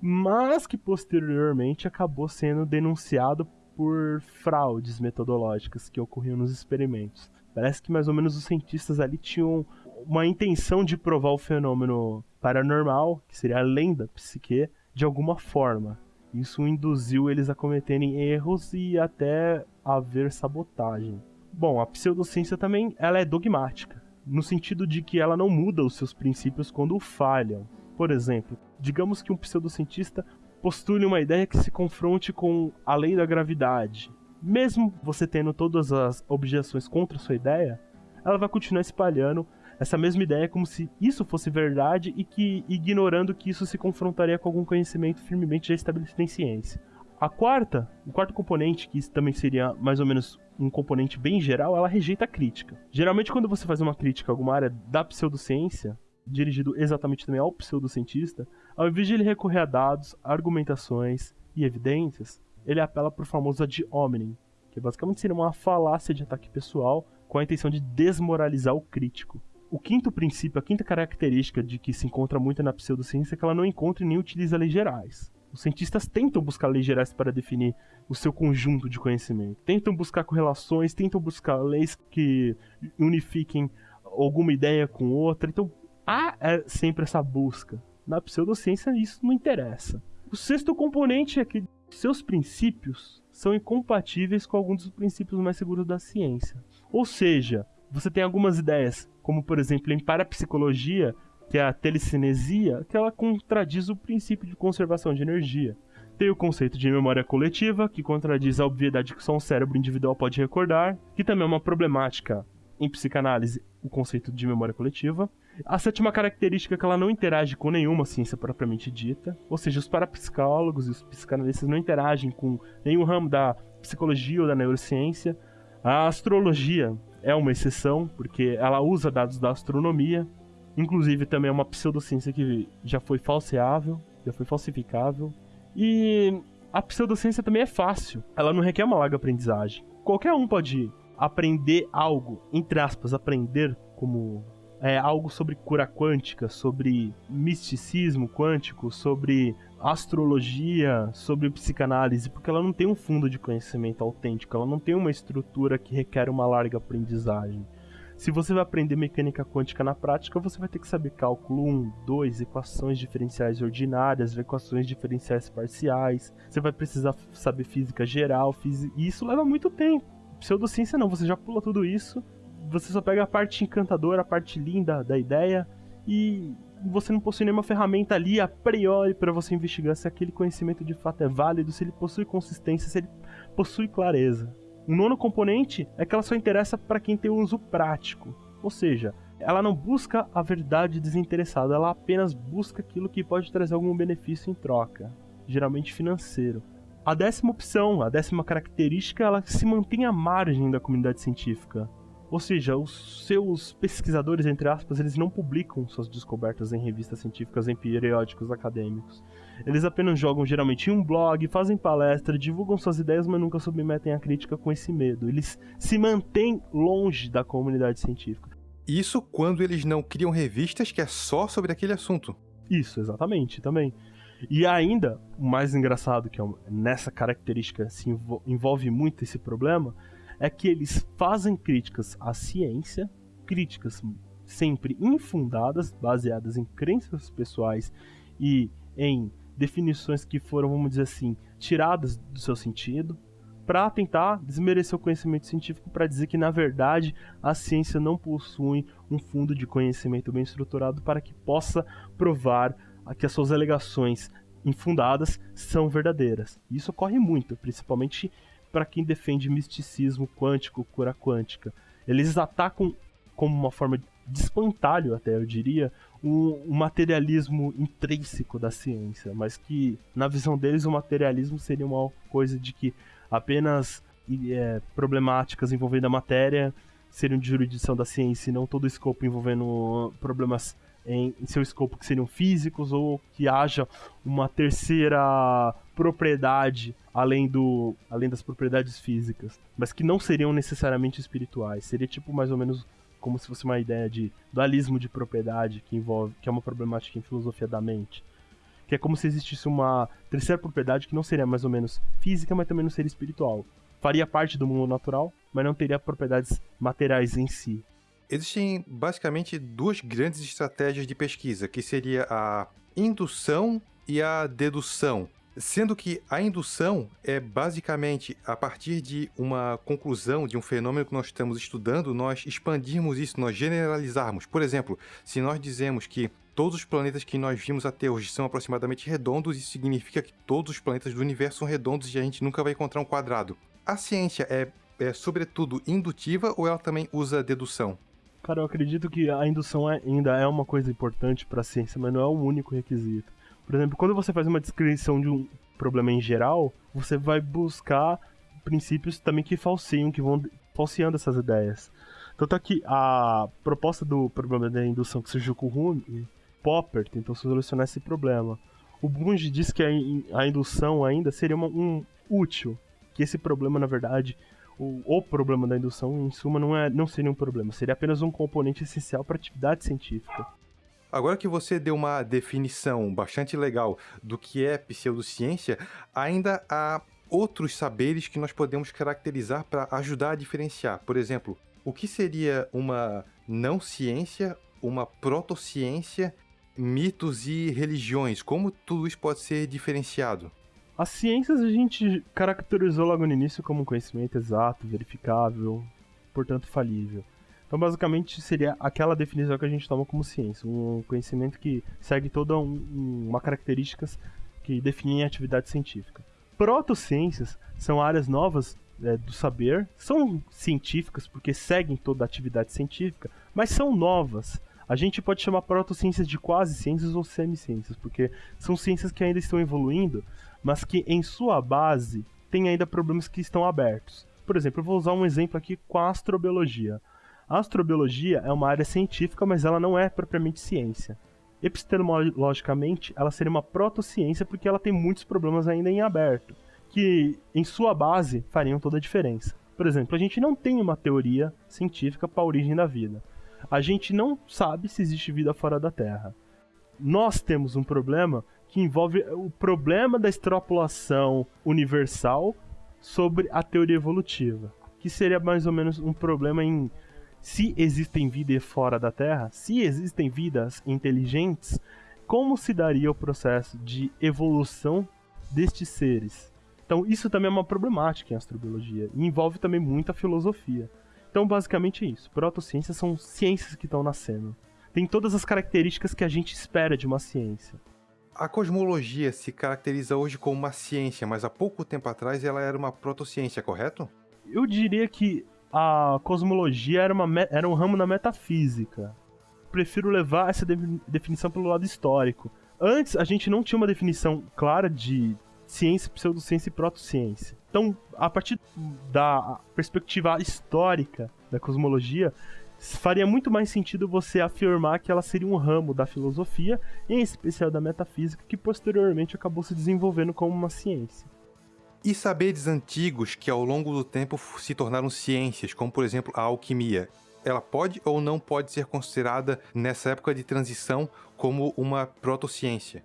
mas que posteriormente acabou sendo denunciado por fraudes metodológicas que ocorriam nos experimentos. Parece que mais ou menos os cientistas ali tinham uma intenção de provar o fenômeno paranormal, que seria além da psique, de alguma forma. Isso induziu eles a cometerem erros e até haver sabotagem. Bom, a pseudociência também ela é dogmática, no sentido de que ela não muda os seus princípios quando falham. Por exemplo, digamos que um pseudocientista postule uma ideia que se confronte com a lei da gravidade. Mesmo você tendo todas as objeções contra a sua ideia, ela vai continuar espalhando essa mesma ideia como se isso fosse verdade e que ignorando que isso se confrontaria com algum conhecimento firmemente já estabelecido em ciência. A quarta, o quarto componente, que também seria mais ou menos um componente bem geral, ela rejeita a crítica. Geralmente quando você faz uma crítica a alguma área da pseudociência, dirigido exatamente também ao pseudocientista, ao invés de ele recorrer a dados, argumentações e evidências, ele apela para o famoso ad hominem, que basicamente seria uma falácia de ataque pessoal com a intenção de desmoralizar o crítico. O quinto princípio, a quinta característica de que se encontra muito na pseudociência é que ela não encontra e nem utiliza leis gerais. Os cientistas tentam buscar leis gerais para definir o seu conjunto de conhecimento, tentam buscar correlações, tentam buscar leis que unifiquem alguma ideia com outra. Então, há é sempre essa busca. Na pseudociência, isso não interessa. O sexto componente é que seus princípios são incompatíveis com alguns dos princípios mais seguros da ciência. Ou seja, você tem algumas ideias, como por exemplo em parapsicologia, que é a telecinesia, que ela contradiz o princípio de conservação de energia. Tem o conceito de memória coletiva, que contradiz a obviedade que só um cérebro individual pode recordar, que também é uma problemática em psicanálise, o conceito de memória coletiva. A sétima característica é que ela não interage com nenhuma ciência propriamente dita, ou seja, os parapsicólogos e os psicanalistas não interagem com nenhum ramo da psicologia ou da neurociência. A astrologia é uma exceção, porque ela usa dados da astronomia, inclusive também é uma pseudociência que já foi falseável, já foi falsificável. E a pseudociência também é fácil, ela não requer uma larga aprendizagem. Qualquer um pode aprender algo, entre aspas, aprender como é, algo sobre cura quântica, sobre misticismo quântico, sobre astrologia, sobre psicanálise, porque ela não tem um fundo de conhecimento autêntico, ela não tem uma estrutura que requer uma larga aprendizagem. Se você vai aprender mecânica quântica na prática, você vai ter que saber cálculo 1, 2, equações diferenciais ordinárias, equações diferenciais parciais. Você vai precisar saber física geral, física... e isso leva muito tempo. Pseudociência não, você já pula tudo isso, você só pega a parte encantadora, a parte linda da ideia e você não possui nenhuma ferramenta ali a priori para você investigar se aquele conhecimento de fato é válido, se ele possui consistência, se ele possui clareza. O nono componente é que ela só interessa para quem tem uso prático, ou seja, ela não busca a verdade desinteressada, ela apenas busca aquilo que pode trazer algum benefício em troca, geralmente financeiro. A décima opção, a décima característica, ela se mantém à margem da comunidade científica. Ou seja, os seus pesquisadores, entre aspas, eles não publicam suas descobertas em revistas científicas, em periódicos acadêmicos. Eles apenas jogam geralmente em um blog, fazem palestra, divulgam suas ideias, mas nunca submetem a crítica com esse medo. Eles se mantêm longe da comunidade científica. Isso quando eles não criam revistas que é só sobre aquele assunto. Isso, exatamente, também. E ainda, o mais engraçado que é nessa característica se envolve muito esse problema, é que eles fazem críticas à ciência, críticas sempre infundadas, baseadas em crenças pessoais e em definições que foram, vamos dizer assim, tiradas do seu sentido, para tentar desmerecer o conhecimento científico, para dizer que na verdade a ciência não possui um fundo de conhecimento bem estruturado para que possa provar que as suas alegações infundadas são verdadeiras. Isso ocorre muito, principalmente para quem defende misticismo quântico, cura quântica. Eles atacam como uma forma de espantalho, até eu diria, o, o, materialismo intrínseco da ciência, mas que na visão deles o materialismo seria uma coisa de que apenas é, problemáticas envolvendo a matéria seriam de jurisdição da ciência e não todo o escopo envolvendo problemas em, em, seu escopo que seriam físicos ou que haja uma terceira propriedade além do além das propriedades físicas, mas que não seriam necessariamente espirituais. Seria tipo mais ou menos como se fosse uma ideia de dualismo de propriedade que envolve que é uma problemática em filosofia da mente. Que é como se existisse uma terceira propriedade que não seria mais ou menos física, mas também não seria espiritual. Faria parte do mundo natural, mas não teria propriedades materiais em si. Existem basicamente duas grandes estratégias de pesquisa, que seria a indução e a dedução. Sendo que a indução é basicamente a partir de uma conclusão de um fenômeno que nós estamos estudando, nós expandirmos isso, nós generalizarmos. Por exemplo, se nós dizemos que todos os planetas que nós vimos até hoje são aproximadamente redondos, isso significa que todos os planetas do universo são redondos e a gente nunca vai encontrar um quadrado. A ciência é, é sobretudo indutiva ou ela também usa dedução? Cara, eu acredito que a indução é, ainda é uma coisa importante para a ciência, mas não é o único requisito. Por exemplo, quando você faz uma descrição de um problema em geral, você vai buscar princípios também que falseiam, que vão falseando essas ideias. Tanto é que a proposta do problema da indução que surgiu com o Hume, Popper tentou solucionar esse problema. O Bunge diz que a, indução ainda seria uma, um útil, que esse problema, na verdade, o, o problema da indução, em suma, não, é, não seria um problema, seria apenas um componente essencial para a atividade científica. Agora que você deu uma definição bastante legal do que é pseudociência, ainda há outros saberes que nós podemos caracterizar para ajudar a diferenciar. Por exemplo, o que seria uma não ciência, uma protociência, mitos e religiões? Como tudo isso pode ser diferenciado? As ciências a gente caracterizou logo no início como um conhecimento exato, verificável, portanto falível. Então, basicamente, seria aquela definição que a gente toma como ciência, um conhecimento que segue toda um, uma características que definem a atividade científica. Protociências são áreas novas é, do saber, são científicas porque seguem toda a atividade científica, mas são novas. A gente pode chamar protociências de quase ciências ou semiciências, porque são ciências que ainda estão evoluindo, mas que em sua base têm ainda problemas que estão abertos. Por exemplo, eu vou usar um exemplo aqui com a astrobiologia. A astrobiologia é uma área científica, mas ela não é propriamente ciência. Epistemologicamente, ela seria uma protociência porque ela tem muitos problemas ainda em aberto, que em sua base fariam toda a diferença. Por exemplo, a gente não tem uma teoria científica para a origem da vida. A gente não sabe se existe vida fora da Terra. Nós temos um problema que envolve o problema da extrapolação universal sobre a teoria evolutiva, que seria mais ou menos um problema em se existem vidas fora da Terra, se existem vidas inteligentes, como se daria o processo de evolução destes seres? Então, isso também é uma problemática em astrobiologia e envolve também muita filosofia. Então, basicamente é isso. Protociências são ciências que estão nascendo. Tem todas as características que a gente espera de uma ciência. A cosmologia se caracteriza hoje como uma ciência, mas há pouco tempo atrás ela era uma protociência, correto? Eu diria que a cosmologia era, uma, era um ramo da metafísica. Prefiro levar essa de, definição pelo lado histórico. Antes, a gente não tinha uma definição clara de ciência, pseudociência e protociência. Então, a partir da perspectiva histórica da cosmologia, faria muito mais sentido você afirmar que ela seria um ramo da filosofia, em especial da metafísica, que posteriormente acabou se desenvolvendo como uma ciência. E saberes antigos que ao longo do tempo se tornaram ciências, como por exemplo a alquimia, ela pode ou não pode ser considerada nessa época de transição como uma protociência?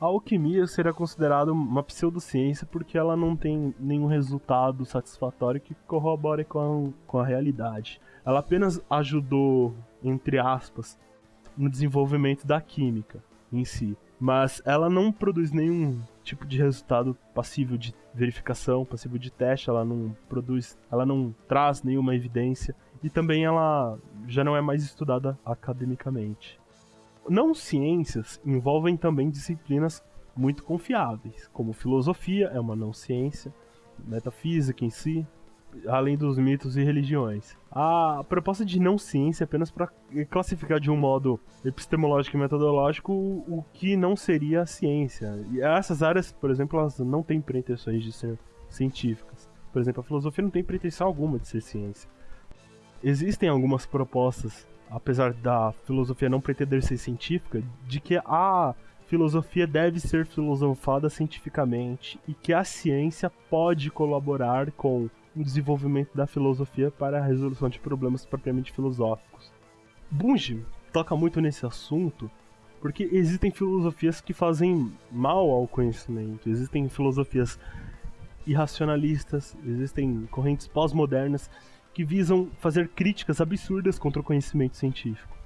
A alquimia será considerada uma pseudociência porque ela não tem nenhum resultado satisfatório que corrobore com a, com a realidade. Ela apenas ajudou, entre aspas, no desenvolvimento da química em si. Mas ela não produz nenhum tipo de resultado passível de verificação, passível de teste, ela não produz, ela não traz nenhuma evidência e também ela já não é mais estudada academicamente. Não ciências envolvem também disciplinas muito confiáveis, como filosofia é uma não ciência, metafísica em si, além dos mitos e religiões. A proposta de não ciência é apenas para classificar de um modo epistemológico e metodológico o que não seria a ciência. E essas áreas, por exemplo, elas não têm pretensões de ser científicas. Por exemplo, a filosofia não tem pretensão alguma de ser ciência. Existem algumas propostas, apesar da filosofia não pretender ser científica, de que a filosofia deve ser filosofada cientificamente e que a ciência pode colaborar com desenvolvimento da filosofia para a resolução de problemas propriamente filosóficos. Bunge toca muito nesse assunto porque existem filosofias que fazem mal ao conhecimento, existem filosofias irracionalistas, existem correntes pós-modernas que visam fazer críticas absurdas contra o conhecimento científico.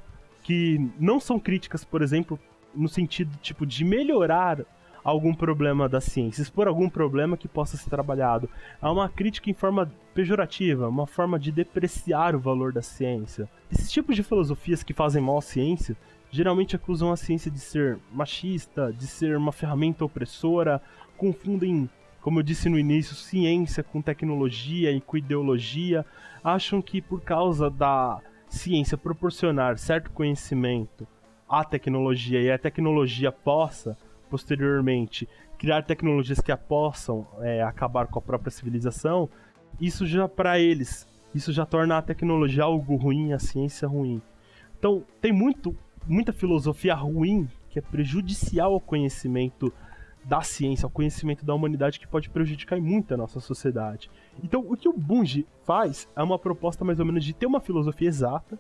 Que não são críticas, por exemplo, no sentido tipo de melhorar algum problema da ciência, expor algum problema que possa ser trabalhado. Há uma crítica em forma pejorativa, uma forma de depreciar o valor da ciência. Esses tipos de filosofias que fazem mal à ciência geralmente acusam a ciência de ser machista, de ser uma ferramenta opressora, confundem, como eu disse no início, ciência com tecnologia e com ideologia, acham que por causa da ciência proporcionar certo conhecimento à tecnologia e a tecnologia possa posteriormente criar tecnologias que possam é, acabar com a própria civilização, isso já para eles, isso já torna a tecnologia algo ruim, a ciência ruim. Então, tem muito, muita filosofia ruim que é prejudicial ao conhecimento da ciência, ao conhecimento da humanidade que pode prejudicar muito a nossa sociedade. Então, o que o Bunge faz é uma proposta mais ou menos de ter uma filosofia exata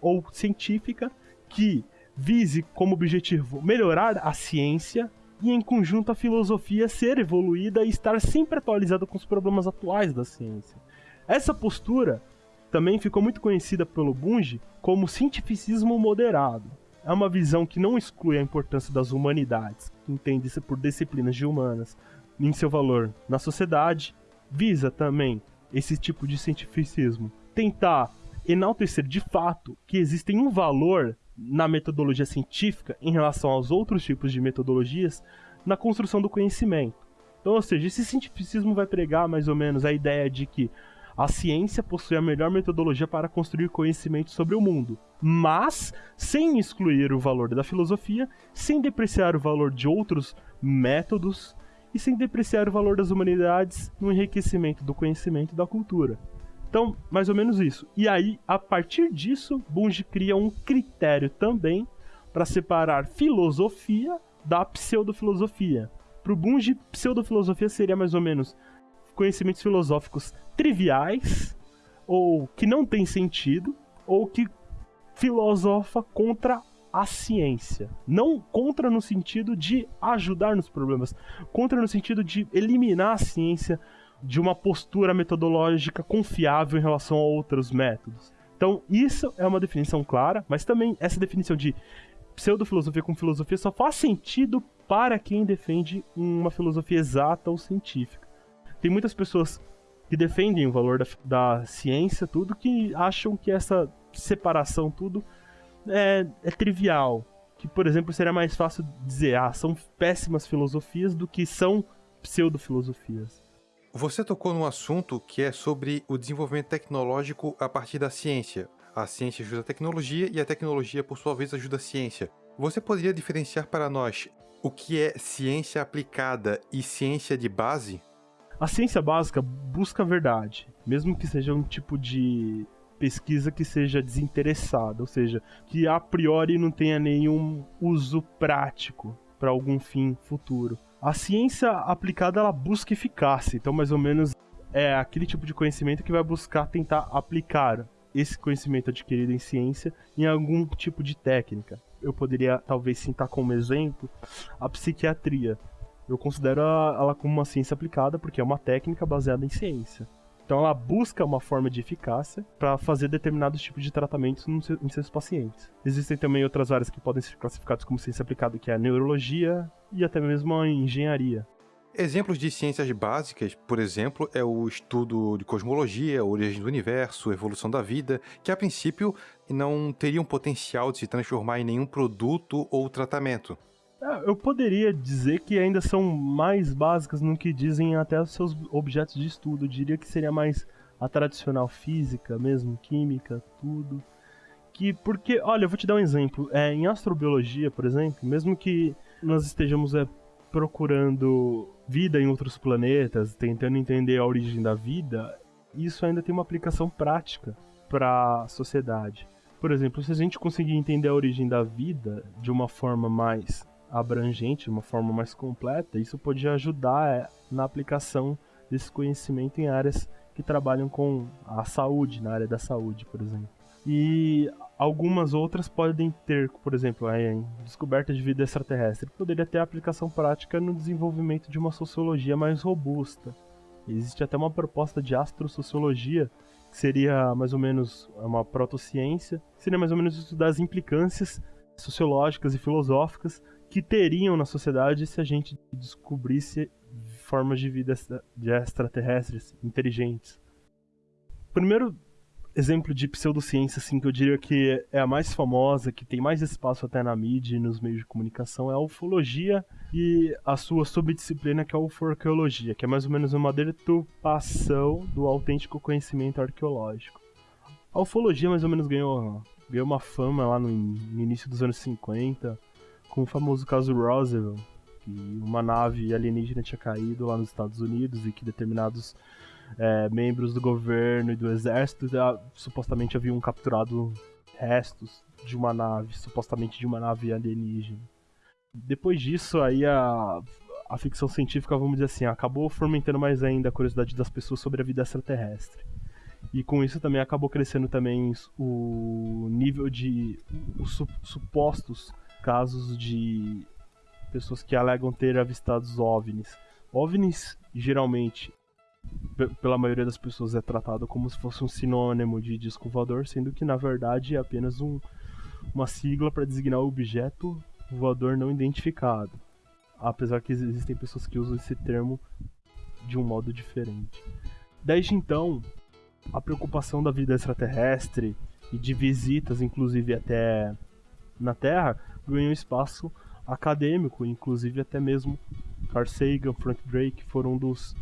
ou científica que vise como objetivo melhorar a ciência e, em conjunto, a filosofia ser evoluída e estar sempre atualizada com os problemas atuais da ciência. Essa postura também ficou muito conhecida pelo Bunge como cientificismo moderado. É uma visão que não exclui a importância das humanidades, que entende-se por disciplinas de humanas, em seu valor na sociedade, visa também esse tipo de cientificismo tentar enaltecer de fato que existem um valor na metodologia científica em relação aos outros tipos de metodologias na construção do conhecimento. Então, ou seja, esse cientificismo vai pregar mais ou menos a ideia de que a ciência possui a melhor metodologia para construir conhecimento sobre o mundo, mas sem excluir o valor da filosofia, sem depreciar o valor de outros métodos e sem depreciar o valor das humanidades no enriquecimento do conhecimento e da cultura. Então, mais ou menos isso. E aí, a partir disso, Bunge cria um critério também para separar filosofia da pseudofilosofia. Para o Bunge, pseudofilosofia seria mais ou menos conhecimentos filosóficos triviais, ou que não tem sentido, ou que filosofa contra a ciência. Não contra no sentido de ajudar nos problemas, contra no sentido de eliminar a ciência de uma postura metodológica confiável em relação a outros métodos. Então, isso é uma definição clara, mas também essa definição de pseudofilosofia com filosofia só faz sentido para quem defende uma filosofia exata ou científica. Tem muitas pessoas que defendem o valor da, da ciência, tudo, que acham que essa separação, tudo, é, é trivial. Que, por exemplo, seria mais fácil dizer, ah, são péssimas filosofias do que são pseudofilosofias. Você tocou num assunto que é sobre o desenvolvimento tecnológico a partir da ciência. A ciência ajuda a tecnologia e a tecnologia, por sua vez, ajuda a ciência. Você poderia diferenciar para nós o que é ciência aplicada e ciência de base? A ciência básica busca a verdade, mesmo que seja um tipo de pesquisa que seja desinteressada, ou seja, que a priori não tenha nenhum uso prático para algum fim futuro. A ciência aplicada ela busca eficácia, então mais ou menos é aquele tipo de conhecimento que vai buscar tentar aplicar esse conhecimento adquirido em ciência em algum tipo de técnica. Eu poderia talvez citar como exemplo a psiquiatria. Eu considero ela como uma ciência aplicada porque é uma técnica baseada em ciência. Então ela busca uma forma de eficácia para fazer determinados tipos de tratamentos em seus pacientes. Existem também outras áreas que podem ser classificadas como ciência aplicada, que é a neurologia e até mesmo a engenharia. Exemplos de ciências básicas, por exemplo, é o estudo de cosmologia, origem do universo, evolução da vida, que a princípio não teriam potencial de se transformar em nenhum produto ou tratamento. É, eu poderia dizer que ainda são mais básicas no que dizem até os seus objetos de estudo. Eu diria que seria mais a tradicional física mesmo, química, tudo. Que porque, olha, eu vou te dar um exemplo. É, em astrobiologia, por exemplo, mesmo que nós estejamos é, procurando vida em outros planetas, tentando entender a origem da vida, isso ainda tem uma aplicação prática para a sociedade. Por exemplo, se a gente conseguir entender a origem da vida de uma forma mais abrangente, de uma forma mais completa, isso pode ajudar é, na aplicação desse conhecimento em áreas que trabalham com a saúde, na área da saúde, por exemplo. E algumas outras podem ter, por exemplo, a descoberta de vida extraterrestre, poderia ter aplicação prática no desenvolvimento de uma sociologia mais robusta. Existe até uma proposta de astrosociologia, que seria mais ou menos uma protociência, que seria mais ou menos estudar as implicâncias sociológicas e filosóficas que teriam na sociedade se a gente descobrisse formas de vida de extraterrestres inteligentes. Primeiro exemplo de pseudociência assim que eu diria que é a mais famosa, que tem mais espaço até na mídia e nos meios de comunicação é a ufologia e a sua subdisciplina que é a uforqueologia, que é mais ou menos uma deturpação do autêntico conhecimento arqueológico. A ufologia mais ou menos ganhou, ganhou uma fama lá no, no início dos anos 50, com o famoso caso Roswell, que uma nave alienígena tinha caído lá nos Estados Unidos e que determinados é, membros do governo e do exército já, supostamente haviam capturado restos de uma nave, supostamente de uma nave alienígena. Depois disso, aí a, a ficção científica, vamos dizer assim, acabou fomentando mais ainda a curiosidade das pessoas sobre a vida extraterrestre. E com isso também acabou crescendo também o nível de os supostos casos de pessoas que alegam ter avistados OVNIs. OVNIs, geralmente, pela maioria das pessoas, é tratado como se fosse um sinônimo de disco voador, sendo que na verdade é apenas um, uma sigla para designar o objeto voador não identificado. Apesar que existem pessoas que usam esse termo de um modo diferente. Desde então, a preocupação da vida extraterrestre e de visitas, inclusive até na Terra, ganhou espaço acadêmico, inclusive até mesmo Carl Sagan, Frank Drake foram dos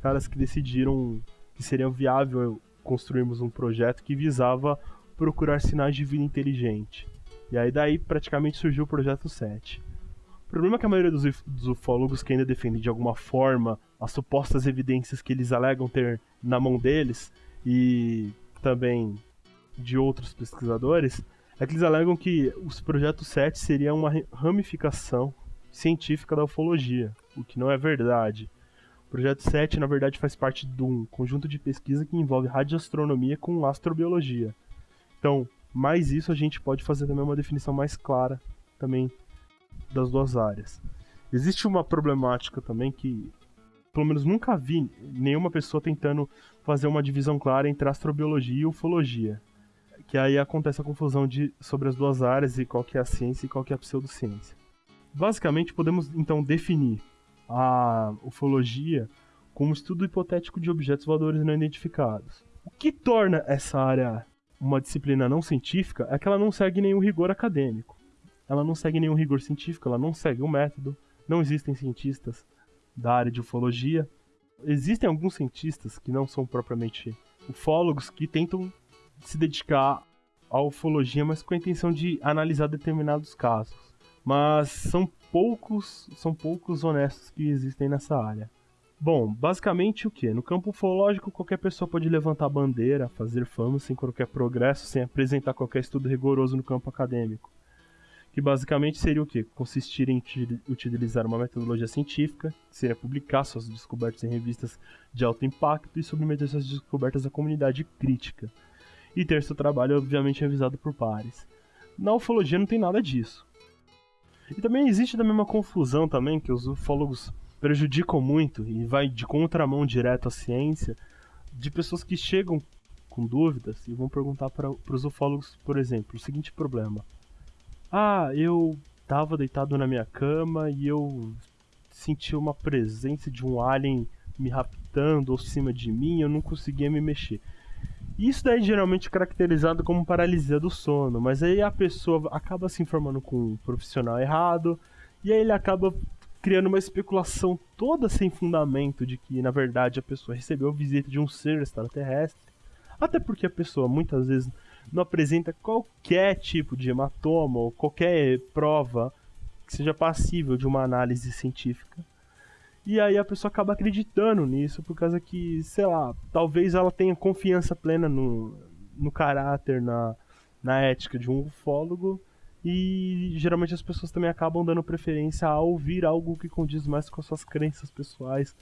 caras que decidiram que seria viável construirmos um projeto que visava procurar sinais de vida inteligente. E aí daí praticamente surgiu o projeto 7. O problema é que a maioria dos, dos ufólogos que ainda defendem de alguma forma as supostas evidências que eles alegam ter na mão deles e também de outros pesquisadores é que eles alegam que os projetos 7 seria uma ramificação científica da ufologia, o que não é verdade. O projeto 7, na verdade, faz parte de um conjunto de pesquisa que envolve radioastronomia com astrobiologia. Então, mais isso a gente pode fazer também uma definição mais clara também das duas áreas. Existe uma problemática também que, pelo menos nunca vi nenhuma pessoa tentando fazer uma divisão clara entre astrobiologia e ufologia que aí acontece a confusão de, sobre as duas áreas e qual que é a ciência e qual que é a pseudociência. Basicamente, podemos então definir a ufologia como estudo hipotético de objetos voadores não identificados. O que torna essa área uma disciplina não científica é que ela não segue nenhum rigor acadêmico. Ela não segue nenhum rigor científico, ela não segue um método. Não existem cientistas da área de ufologia. Existem alguns cientistas que não são propriamente ufólogos que tentam se dedicar à ufologia, mas com a intenção de analisar determinados casos. Mas são poucos, são poucos honestos que existem nessa área. Bom, basicamente o que? No campo ufológico, qualquer pessoa pode levantar bandeira, fazer fama sem qualquer progresso, sem apresentar qualquer estudo rigoroso no campo acadêmico. Que basicamente seria o que? Consistir em utilizar uma metodologia científica, que seria publicar suas descobertas em revistas de alto impacto e submeter suas descobertas à comunidade crítica, e ter seu trabalho obviamente revisado por pares. Na ufologia não tem nada disso. E também existe também uma confusão também que os ufólogos prejudicam muito e vai de contramão direto à ciência de pessoas que chegam com dúvidas e vão perguntar para os ufólogos, por exemplo, o seguinte problema: Ah, eu estava deitado na minha cama e eu senti uma presença de um alien me raptando ou cima de mim, eu não conseguia me mexer. Isso daí é geralmente caracterizado como paralisia do sono, mas aí a pessoa acaba se informando com um profissional errado, e aí ele acaba criando uma especulação toda sem fundamento de que, na verdade, a pessoa recebeu a visita de um ser extraterrestre. Até porque a pessoa muitas vezes não apresenta qualquer tipo de hematoma ou qualquer prova que seja passível de uma análise científica. E aí a pessoa acaba acreditando nisso por causa que, sei lá, talvez ela tenha confiança plena no, no caráter, na, na ética de um ufólogo. E geralmente as pessoas também acabam dando preferência a ouvir algo que condiz mais com as suas crenças pessoais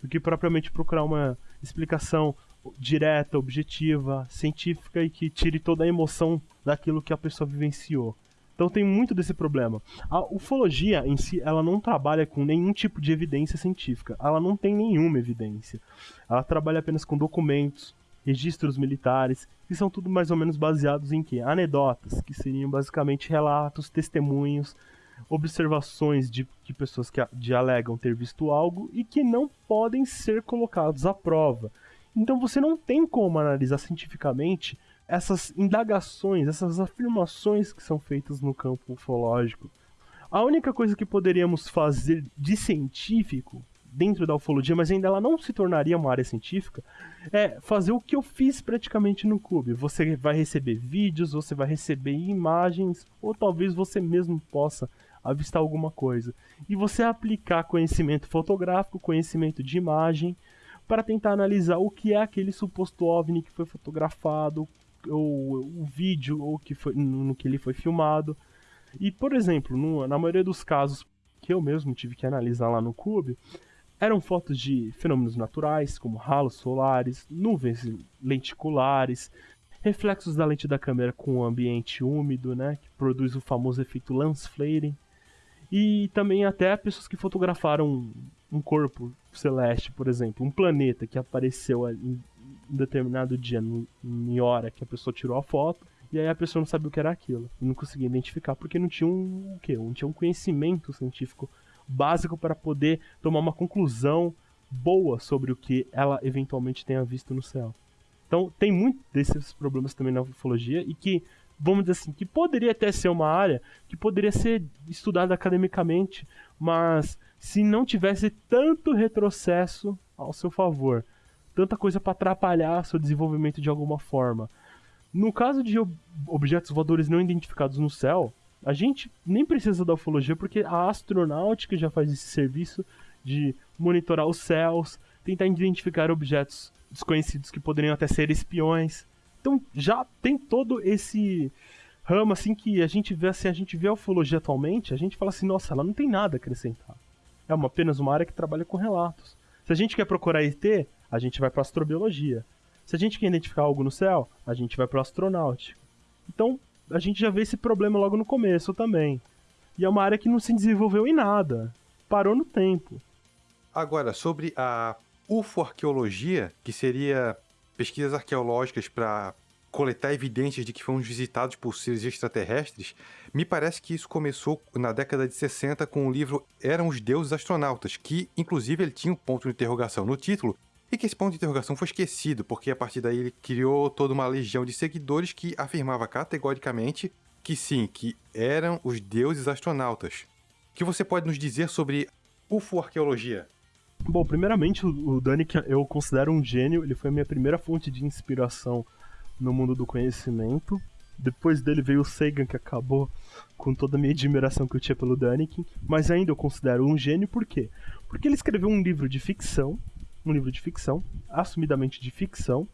do que propriamente procurar uma explicação direta, objetiva, científica e que tire toda a emoção daquilo que a pessoa vivenciou. Então tem muito desse problema. A ufologia em si, ela não trabalha com nenhum tipo de evidência científica. Ela não tem nenhuma evidência. Ela trabalha apenas com documentos, registros militares, que são tudo mais ou menos baseados em quê? Anedotas, que seriam basicamente relatos, testemunhos, observações de, de pessoas que de alegam ter visto algo e que não podem ser colocados à prova. Então você não tem como analisar cientificamente essas indagações, essas afirmações que são feitas no campo ufológico. A única coisa que poderíamos fazer de científico dentro da ufologia, mas ainda ela não se tornaria uma área científica, é fazer o que eu fiz praticamente no clube. Você vai receber vídeos, você vai receber imagens, ou talvez você mesmo possa avistar alguma coisa. E você aplicar conhecimento fotográfico, conhecimento de imagem, para tentar analisar o que é aquele suposto OVNI que foi fotografado, ou o vídeo ou que foi, no que ele foi filmado. E, por exemplo, no, na maioria dos casos, que eu mesmo tive que analisar lá no Cube, eram fotos de fenômenos naturais, como ralos solares, nuvens lenticulares, reflexos da lente da câmera com o ambiente úmido, né, que produz o famoso efeito lens flaring, e também até pessoas que fotografaram um corpo celeste, por exemplo, um planeta que apareceu determinado dia, em hora que a pessoa tirou a foto, e aí a pessoa não sabia o que era aquilo, não conseguia identificar porque não tinha um o quê? Não tinha um conhecimento científico básico para poder tomar uma conclusão boa sobre o que ela eventualmente tenha visto no céu. Então, tem muito desses problemas também na ufologia e que, vamos dizer assim, que poderia até ser uma área que poderia ser estudada academicamente, mas se não tivesse tanto retrocesso ao seu favor, tanta coisa para atrapalhar seu desenvolvimento de alguma forma. No caso de ob objetos voadores não identificados no céu, a gente nem precisa da ufologia porque a astronáutica já faz esse serviço de monitorar os céus, tentar identificar objetos desconhecidos que poderiam até ser espiões. Então já tem todo esse ramo assim que a gente vê assim, a gente vê a ufologia atualmente, a gente fala assim, nossa, ela não tem nada a acrescentar. É uma, apenas uma área que trabalha com relatos. Se a gente quer procurar ET, a gente vai para astrobiologia. Se a gente quer identificar algo no céu, a gente vai para astronáutica. Então, a gente já vê esse problema logo no começo também. E é uma área que não se desenvolveu em nada. Parou no tempo. Agora, sobre a ufoarqueologia, que seria pesquisas arqueológicas para coletar evidências de que fomos visitados por seres extraterrestres, me parece que isso começou na década de 60 com o livro Eram os Deuses Astronautas, que inclusive ele tinha um ponto de interrogação no título, e que esse ponto de interrogação foi esquecido, porque a partir daí ele criou toda uma legião de seguidores que afirmava categoricamente que sim, que eram os deuses astronautas. O que você pode nos dizer sobre UFO-arqueologia? Bom, primeiramente, o Dani, que eu considero um gênio, ele foi a minha primeira fonte de inspiração no mundo do conhecimento. Depois dele veio o Sagan, que acabou com toda a minha admiração que eu tinha pelo Daniken. Mas ainda eu considero um gênio, por quê? Porque ele escreveu um livro de ficção, um livro de ficção, assumidamente de ficção,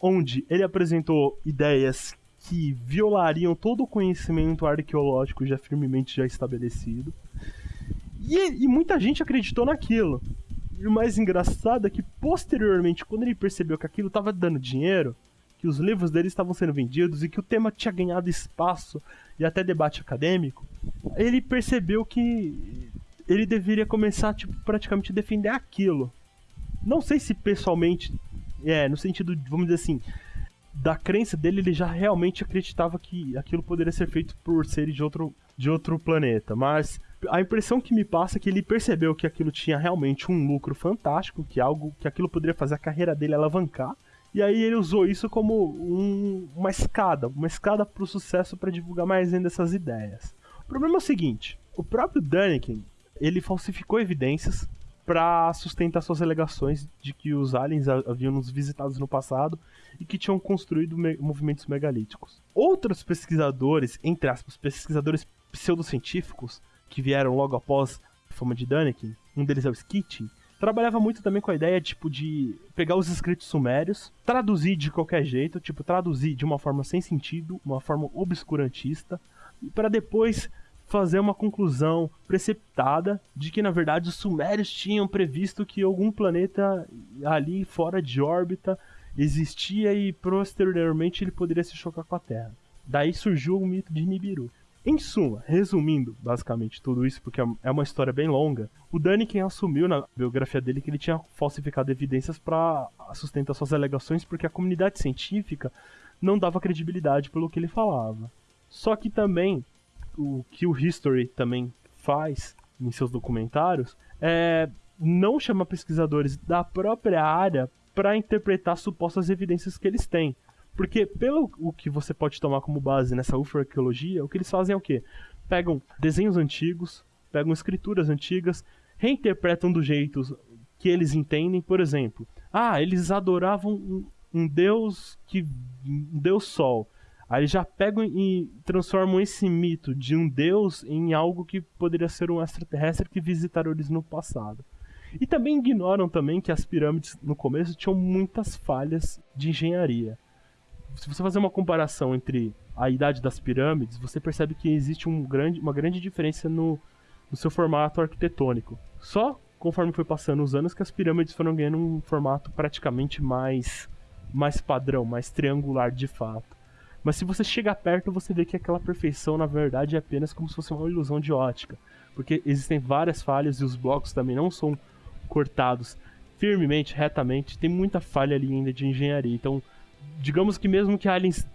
onde ele apresentou ideias que violariam todo o conhecimento arqueológico já firmemente já estabelecido. E, e muita gente acreditou naquilo. E o mais engraçado é que, posteriormente, quando ele percebeu que aquilo estava dando dinheiro, que os livros dele estavam sendo vendidos e que o tema tinha ganhado espaço e até debate acadêmico, ele percebeu que ele deveria começar, tipo, praticamente defender aquilo. Não sei se pessoalmente, é, no sentido, vamos dizer assim, da crença dele, ele já realmente acreditava que aquilo poderia ser feito por seres de outro, de outro planeta, mas a impressão que me passa é que ele percebeu que aquilo tinha realmente um lucro fantástico, que algo que aquilo poderia fazer a carreira dele alavancar. E aí ele usou isso como um, uma escada, uma escada para o sucesso para divulgar mais ainda essas ideias. O problema é o seguinte: o próprio Daniken ele falsificou evidências para sustentar suas alegações de que os aliens haviam nos visitado no passado e que tinham construído me movimentos megalíticos. Outros pesquisadores, entre aspas, pesquisadores pseudocientíficos, que vieram logo após a fama de Daniken, um deles é o Skitty, trabalhava muito também com a ideia tipo de pegar os escritos sumérios, traduzir de qualquer jeito, tipo traduzir de uma forma sem sentido, uma forma obscurantista, para depois fazer uma conclusão precipitada de que na verdade os sumérios tinham previsto que algum planeta ali fora de órbita existia e posteriormente ele poderia se chocar com a Terra. Daí surgiu o mito de Nibiru. Em suma, resumindo basicamente tudo isso, porque é uma história bem longa, o Daniken assumiu na biografia dele que ele tinha falsificado evidências para sustentar suas alegações porque a comunidade científica não dava credibilidade pelo que ele falava. Só que também o que o History também faz em seus documentários é não chamar pesquisadores da própria área para interpretar supostas evidências que eles têm. Porque pelo o que você pode tomar como base nessa ufarqueologia, o que eles fazem é o quê? Pegam desenhos antigos, pegam escrituras antigas, reinterpretam do jeito que eles entendem, por exemplo. Ah, eles adoravam um, um deus que um deus sol. Aí já pegam e transformam esse mito de um deus em algo que poderia ser um extraterrestre que visitaram eles no passado. E também ignoram também que as pirâmides no começo tinham muitas falhas de engenharia. Se você fazer uma comparação entre a idade das pirâmides, você percebe que existe um grande, uma grande diferença no, no seu formato arquitetônico. Só conforme foi passando os anos que as pirâmides foram ganhando um formato praticamente mais mais padrão, mais triangular de fato. Mas se você chega perto, você vê que aquela perfeição, na verdade, é apenas como se fosse uma ilusão de ótica. Porque existem várias falhas e os blocos também não são cortados firmemente, retamente. Tem muita falha ali ainda de engenharia. Então, digamos que mesmo que aliens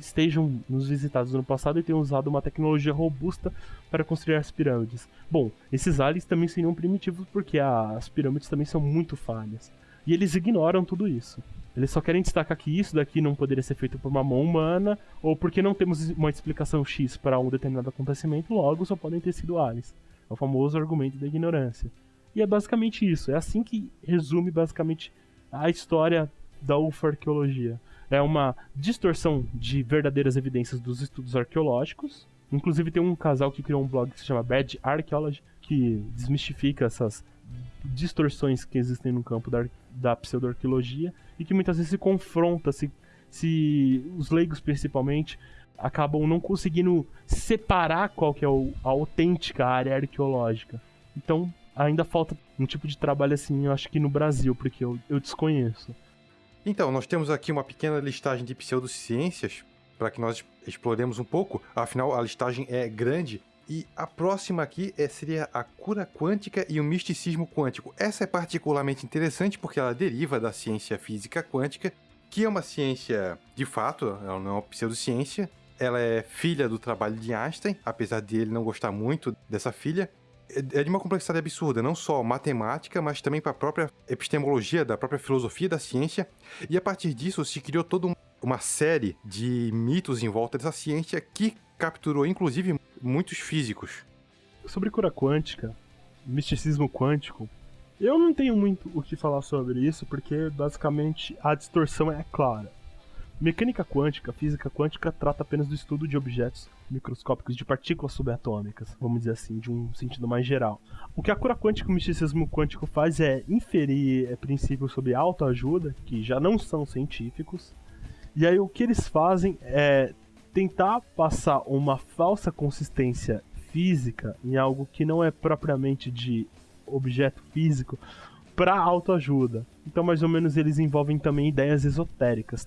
estejam nos visitados no passado e tenham usado uma tecnologia robusta para construir as pirâmides. Bom, esses aliens também seriam primitivos porque as pirâmides também são muito falhas. E eles ignoram tudo isso. Eles só querem destacar que isso daqui não poderia ser feito por uma mão humana, ou porque não temos uma explicação X para um determinado acontecimento, logo só podem ter sido aliens. É o famoso argumento da ignorância. E é basicamente isso. É assim que resume basicamente a história da ufarqueologia. É uma distorção de verdadeiras evidências dos estudos arqueológicos. Inclusive tem um casal que criou um blog que se chama Bad Archaeology, que desmistifica essas distorções que existem no campo da, da pseudoarqueologia e que muitas vezes se confronta, se, se os leigos principalmente acabam não conseguindo separar qual que é o, a autêntica área arqueológica. Então ainda falta um tipo de trabalho assim, eu acho que no Brasil, porque eu, eu desconheço. Então, nós temos aqui uma pequena listagem de pseudociências para que nós exploremos um pouco. Afinal, a listagem é grande e a próxima aqui é, seria a cura quântica e o misticismo quântico. Essa é particularmente interessante porque ela deriva da ciência física quântica, que é uma ciência de fato, ela não é uma pseudociência. Ela é filha do trabalho de Einstein, apesar de ele não gostar muito dessa filha. É, é de uma complexidade absurda, não só matemática, mas também para a própria epistemologia, da própria filosofia da ciência. E a partir disso se criou toda uma série de mitos em volta dessa ciência que capturou inclusive muitos físicos. Sobre cura quântica, misticismo quântico, eu não tenho muito o que falar sobre isso, porque basicamente a distorção é clara. Mecânica quântica, física quântica, trata apenas do estudo de objetos microscópicos de partículas subatômicas, vamos dizer assim, de um sentido mais geral. O que a cura quântica e o misticismo quântico faz é inferir é, princípios sobre autoajuda, que já não são científicos, e aí o que eles fazem é tentar passar uma falsa consistência física em algo que não é propriamente de objeto físico para autoajuda. Então, mais ou menos, eles envolvem também ideias esotéricas.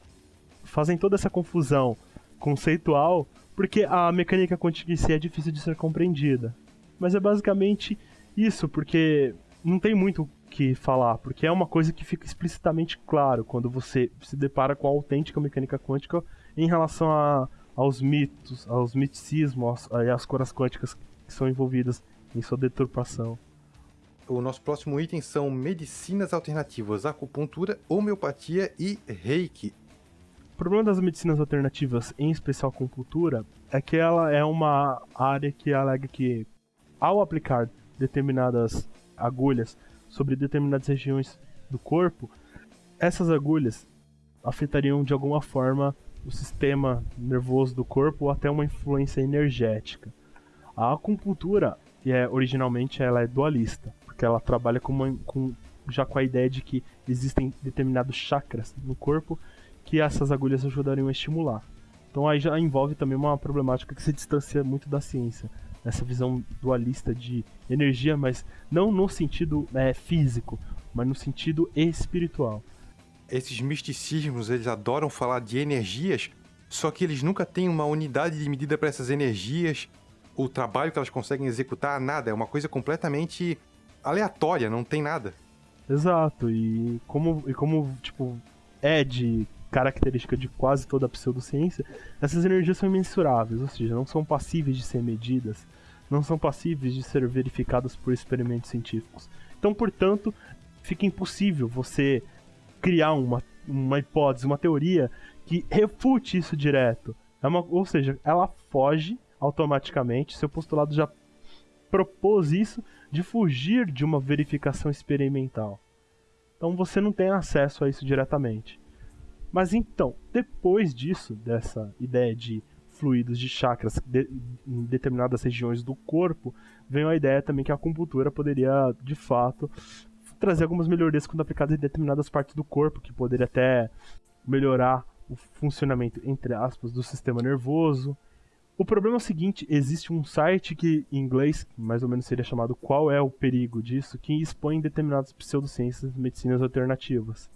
Fazem toda essa confusão conceitual porque a mecânica quântica em si é difícil de ser compreendida. Mas é basicamente isso, porque não tem muito o que falar, porque é uma coisa que fica explicitamente claro quando você se depara com a autêntica mecânica quântica em relação a aos mitos, aos miticismos e às curas quânticas que são envolvidas em sua deturpação. O nosso próximo item são medicinas alternativas, acupuntura, homeopatia e reiki. O problema das medicinas alternativas, em especial acupuntura, é que ela é uma área que alega que, ao aplicar determinadas agulhas sobre determinadas regiões do corpo, essas agulhas afetariam de alguma forma o sistema nervoso do corpo ou até uma influência energética. A acupuntura, é, originalmente, ela é dualista, porque ela trabalha com, uma, com já com a ideia de que existem determinados chakras no corpo que essas agulhas ajudariam a estimular. Então aí já envolve também uma problemática que se distancia muito da ciência, essa visão dualista de energia, mas não no sentido é, físico, mas no sentido espiritual esses misticismos, eles adoram falar de energias, só que eles nunca têm uma unidade de medida para essas energias, o trabalho que elas conseguem executar, nada. É uma coisa completamente aleatória, não tem nada. Exato, e como, e como tipo, é de característica de quase toda a pseudociência, essas energias são imensuráveis, ou seja, não são passíveis de ser medidas, não são passíveis de ser verificadas por experimentos científicos. Então, portanto, fica impossível você criar uma, uma hipótese, uma teoria que refute isso direto. É uma, ou seja, ela foge automaticamente, seu postulado já propôs isso de fugir de uma verificação experimental. Então você não tem acesso a isso diretamente. Mas então, depois disso, dessa ideia de fluidos de chakras de, em determinadas regiões do corpo, veio a ideia também que a acupuntura poderia, de fato, trazer algumas melhorias quando aplicadas em determinadas partes do corpo, que poderia até melhorar o funcionamento, entre aspas, do sistema nervoso, O problema é o seguinte: existe um site que, em inglês, mais ou menos seria chamado Qual é o Perigo disso, que expõe determinadas pseudociências e medicinas alternativas.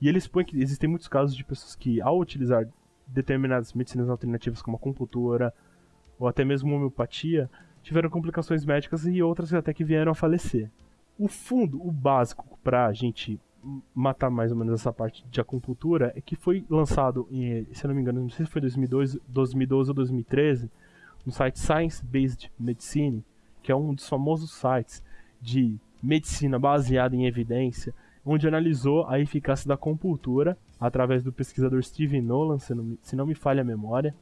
E ele expõe que existem muitos casos de pessoas que, ao utilizar determinadas medicinas alternativas, como acupuntura ou até mesmo homeopatia, tiveram complicações médicas e outras até que vieram a falecer. O fundo, o básico para a gente matar mais ou menos essa parte de acupuntura é que foi lançado, em, se eu não me engano, não sei se foi 2002, 2012 ou 2013, no site Science Based Medicine, que é um dos famosos sites de medicina baseada em evidência, onde analisou a eficácia da acupuntura através do pesquisador Steven Nolan, se não, se não me falha a memória,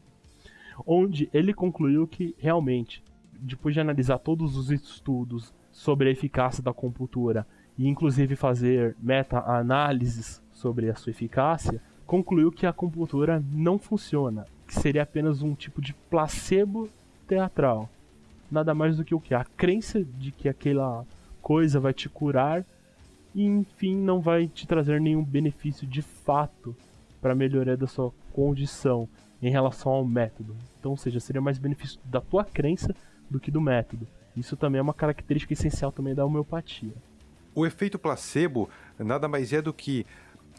onde ele concluiu que realmente, depois de analisar todos os estudos sobre a eficácia da acupuntura e inclusive fazer meta-análises sobre a sua eficácia, concluiu que a acupuntura não funciona, que seria apenas um tipo de placebo teatral. Nada mais do que o que? A crença de que aquela coisa vai te curar e, enfim, não vai te trazer nenhum benefício de fato para a melhoria da sua condição em relação ao método. Então, ou seja, seria mais benefício da tua crença do que do método. Isso também é uma característica essencial também da homeopatia. O efeito placebo nada mais é do que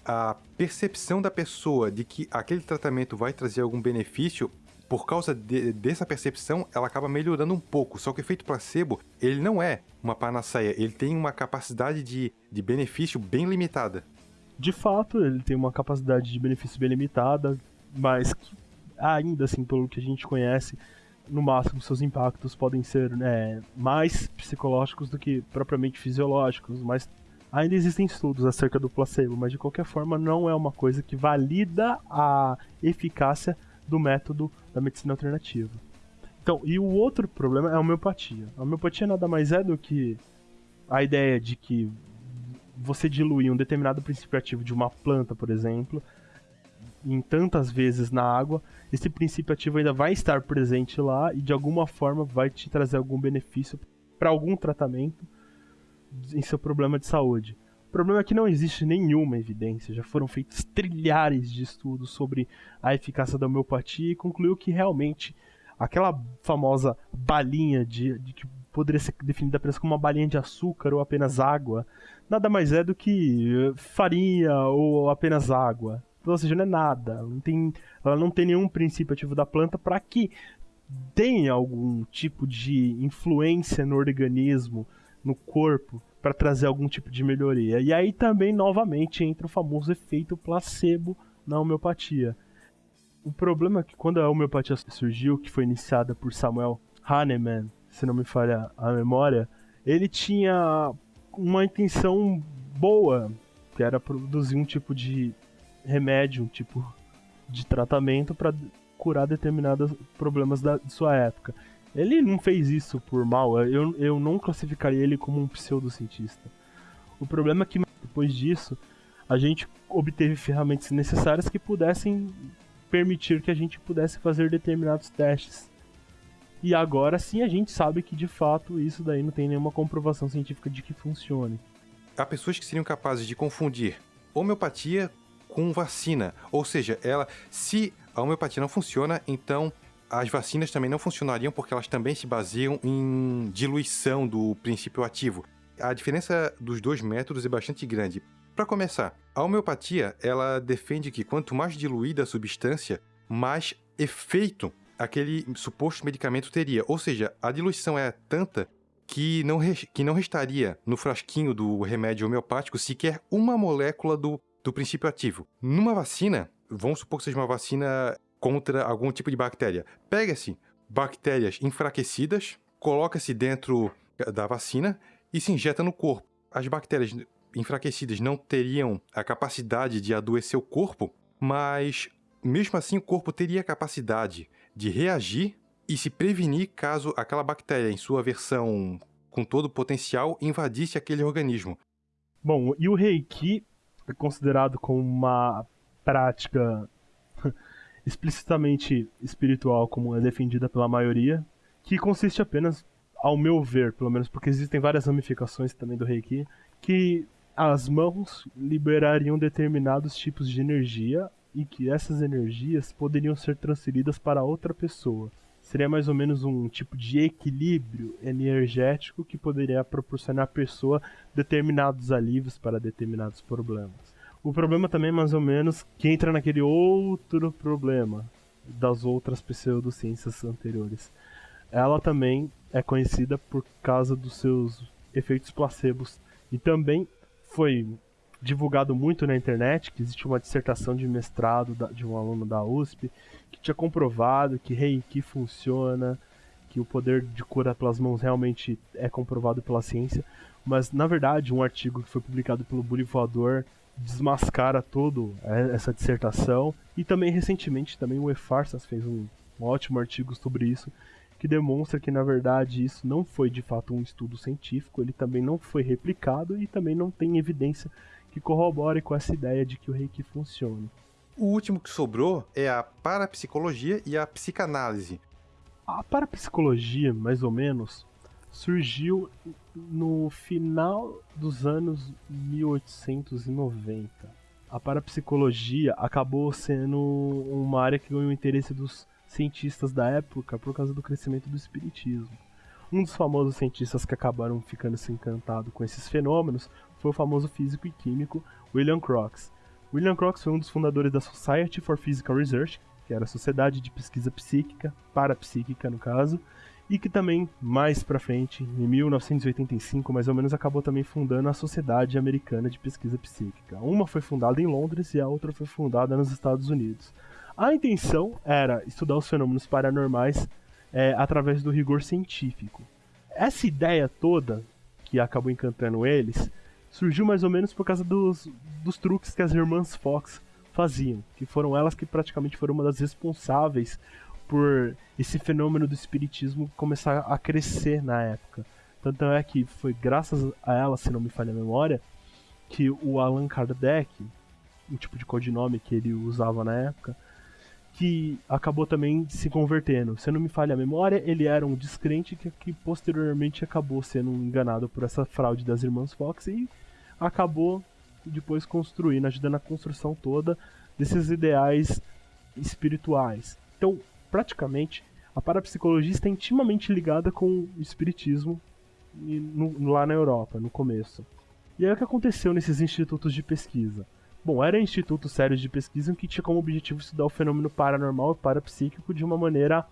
a percepção da pessoa de que aquele tratamento vai trazer algum benefício por causa de, dessa percepção, ela acaba melhorando um pouco. Só que o efeito placebo, ele não é uma panaceia, ele tem uma capacidade de, de benefício bem limitada. De fato, ele tem uma capacidade de benefício bem limitada, mas ainda assim, pelo que a gente conhece, no máximo seus impactos podem ser né, mais psicológicos do que propriamente fisiológicos, mas ainda existem estudos acerca do placebo, mas de qualquer forma não é uma coisa que valida a eficácia do método da medicina alternativa. Então, e o outro problema é a homeopatia. A homeopatia nada mais é do que a ideia de que você diluir um determinado princípio ativo de uma planta, por exemplo, em tantas vezes na água, esse princípio ativo ainda vai estar presente lá e de alguma forma vai te trazer algum benefício para algum tratamento em seu problema de saúde. O problema é que não existe nenhuma evidência, já foram feitos trilhares de estudos sobre a eficácia da homeopatia e concluiu que realmente aquela famosa balinha de, de que poderia ser definida apenas como uma balinha de açúcar ou apenas água, nada mais é do que farinha ou apenas água. Ou seja, não é nada. Não tem, ela não tem nenhum princípio ativo da planta para que tenha algum tipo de influência no organismo, no corpo, para trazer algum tipo de melhoria. E aí também, novamente, entra o famoso efeito placebo na homeopatia. O problema é que quando a homeopatia surgiu, que foi iniciada por Samuel Hahnemann, se não me falha a memória, ele tinha uma intenção boa, que era produzir um tipo de remédio, tipo de tratamento para curar determinados problemas da, sua época. Ele não fez isso por mal, eu, eu não classificaria ele como um pseudocientista. O problema é que depois disso a gente obteve ferramentas necessárias que pudessem permitir que a gente pudesse fazer determinados testes. E agora sim a gente sabe que de fato isso daí não tem nenhuma comprovação científica de que funcione. Há pessoas que seriam capazes de confundir homeopatia com vacina. Ou seja, ela, se a homeopatia não funciona, então as vacinas também não funcionariam porque elas também se baseiam em diluição do princípio ativo. A diferença dos dois métodos é bastante grande. Para começar, a homeopatia ela defende que quanto mais diluída a substância, mais efeito aquele suposto medicamento teria. Ou seja, a diluição é tanta que não, que não restaria no frasquinho do remédio homeopático sequer uma molécula do do princípio ativo. Numa vacina, vamos supor que seja uma vacina contra algum tipo de bactéria. Pega-se bactérias enfraquecidas, coloca-se dentro da vacina e se injeta no corpo. As bactérias enfraquecidas não teriam a capacidade de adoecer o corpo, mas mesmo assim o corpo teria a capacidade de reagir e se prevenir caso aquela bactéria, em sua versão com todo o potencial, invadisse aquele organismo. Bom, e o Reiki considerado como uma prática explicitamente espiritual, como é defendida pela maioria, que consiste apenas, ao meu ver, pelo menos porque existem várias ramificações também do Reiki, que as mãos liberariam determinados tipos de energia e que essas energias poderiam ser transferidas para outra pessoa, seria mais ou menos um tipo de equilíbrio energético que poderia proporcionar à pessoa determinados alívios para determinados problemas. O problema também é mais ou menos que entra naquele outro problema das outras pseudociências anteriores. Ela também é conhecida por causa dos seus efeitos placebos e também foi divulgado muito na internet que existe uma dissertação de mestrado de um aluno da USP que tinha comprovado que Reiki funciona, que o poder de cura pelas mãos realmente é comprovado pela ciência, mas na verdade um artigo que foi publicado pelo Bully Voador desmascara todo é, essa dissertação. E também recentemente também o E-Farsas fez um, um ótimo artigo sobre isso que demonstra que na verdade isso não foi de fato um estudo científico, ele também não foi replicado e também não tem evidência que corrobore com essa ideia de que o reiki funcione. O último que sobrou é a parapsicologia e a psicanálise. A parapsicologia, mais ou menos, surgiu no final dos anos 1890. A parapsicologia acabou sendo uma área que ganhou interesse dos cientistas da época por causa do crescimento do espiritismo. Um dos famosos cientistas que acabaram ficando se encantado com esses fenômenos foi o famoso físico e químico William Crookes. William Crookes foi um dos fundadores da Society for Physical Research, que era a Sociedade de Pesquisa Psíquica, parapsíquica no caso, e que também, mais pra frente, em 1985 mais ou menos, acabou também fundando a Sociedade Americana de Pesquisa Psíquica. Uma foi fundada em Londres e a outra foi fundada nos Estados Unidos. A intenção era estudar os fenômenos paranormais é, através do rigor científico. Essa ideia toda, que acabou encantando eles, surgiu mais ou menos por causa dos, dos truques que as irmãs Fox faziam, que foram elas que praticamente foram uma das responsáveis por esse fenômeno do espiritismo começar a crescer na época. Tanto é que foi graças a ela, se não me falha a memória, que o Allan Kardec, um tipo de codinome que ele usava na época, que acabou também se convertendo. Se não me falha a memória, ele era um descrente que, que posteriormente acabou sendo enganado por essa fraude das irmãs Fox e acabou depois construindo, ajudando na construção toda desses ideais espirituais. Então, praticamente, a parapsicologia está intimamente ligada com o espiritismo no, lá na Europa, no começo. E aí o que aconteceu nesses institutos de pesquisa? Bom, eram institutos sérios de pesquisa que tinha como objetivo estudar o fenômeno paranormal e parapsíquico de uma maneira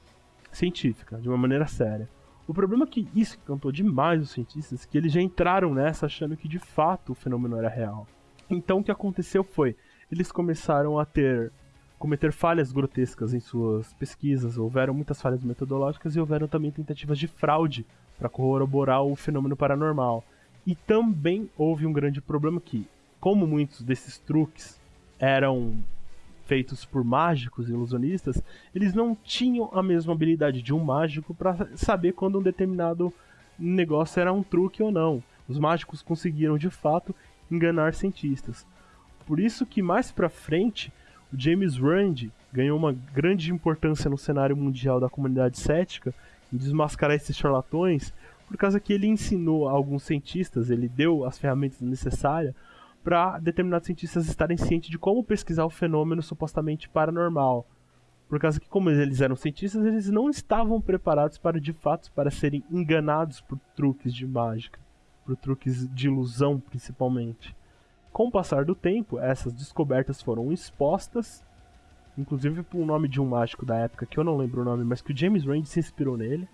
científica, de uma maneira séria. O problema é que isso encantou demais os cientistas, que eles já entraram nessa achando que de fato o fenômeno era real. Então o que aconteceu foi, eles começaram a ter cometer falhas grotescas em suas pesquisas, houveram muitas falhas metodológicas e houveram também tentativas de fraude para corroborar o fenômeno paranormal. E também houve um grande problema que como muitos desses truques eram feitos por mágicos e ilusionistas, eles não tinham a mesma habilidade de um mágico para saber quando um determinado negócio era um truque ou não. Os mágicos conseguiram de fato enganar cientistas. Por isso que mais para frente, o James Randi ganhou uma grande importância no cenário mundial da comunidade cética em desmascarar esses charlatões, por causa que ele ensinou a alguns cientistas, ele deu as ferramentas necessárias para determinados cientistas estarem cientes de como pesquisar o fenômeno supostamente paranormal. Por causa que, como eles eram cientistas, eles não estavam preparados para, de fato, para serem enganados por truques de mágica, por truques de ilusão, principalmente. Com o passar do tempo, essas descobertas foram expostas, inclusive por um nome de um mágico da época, que eu não lembro o nome, mas que o James Randi se inspirou nele.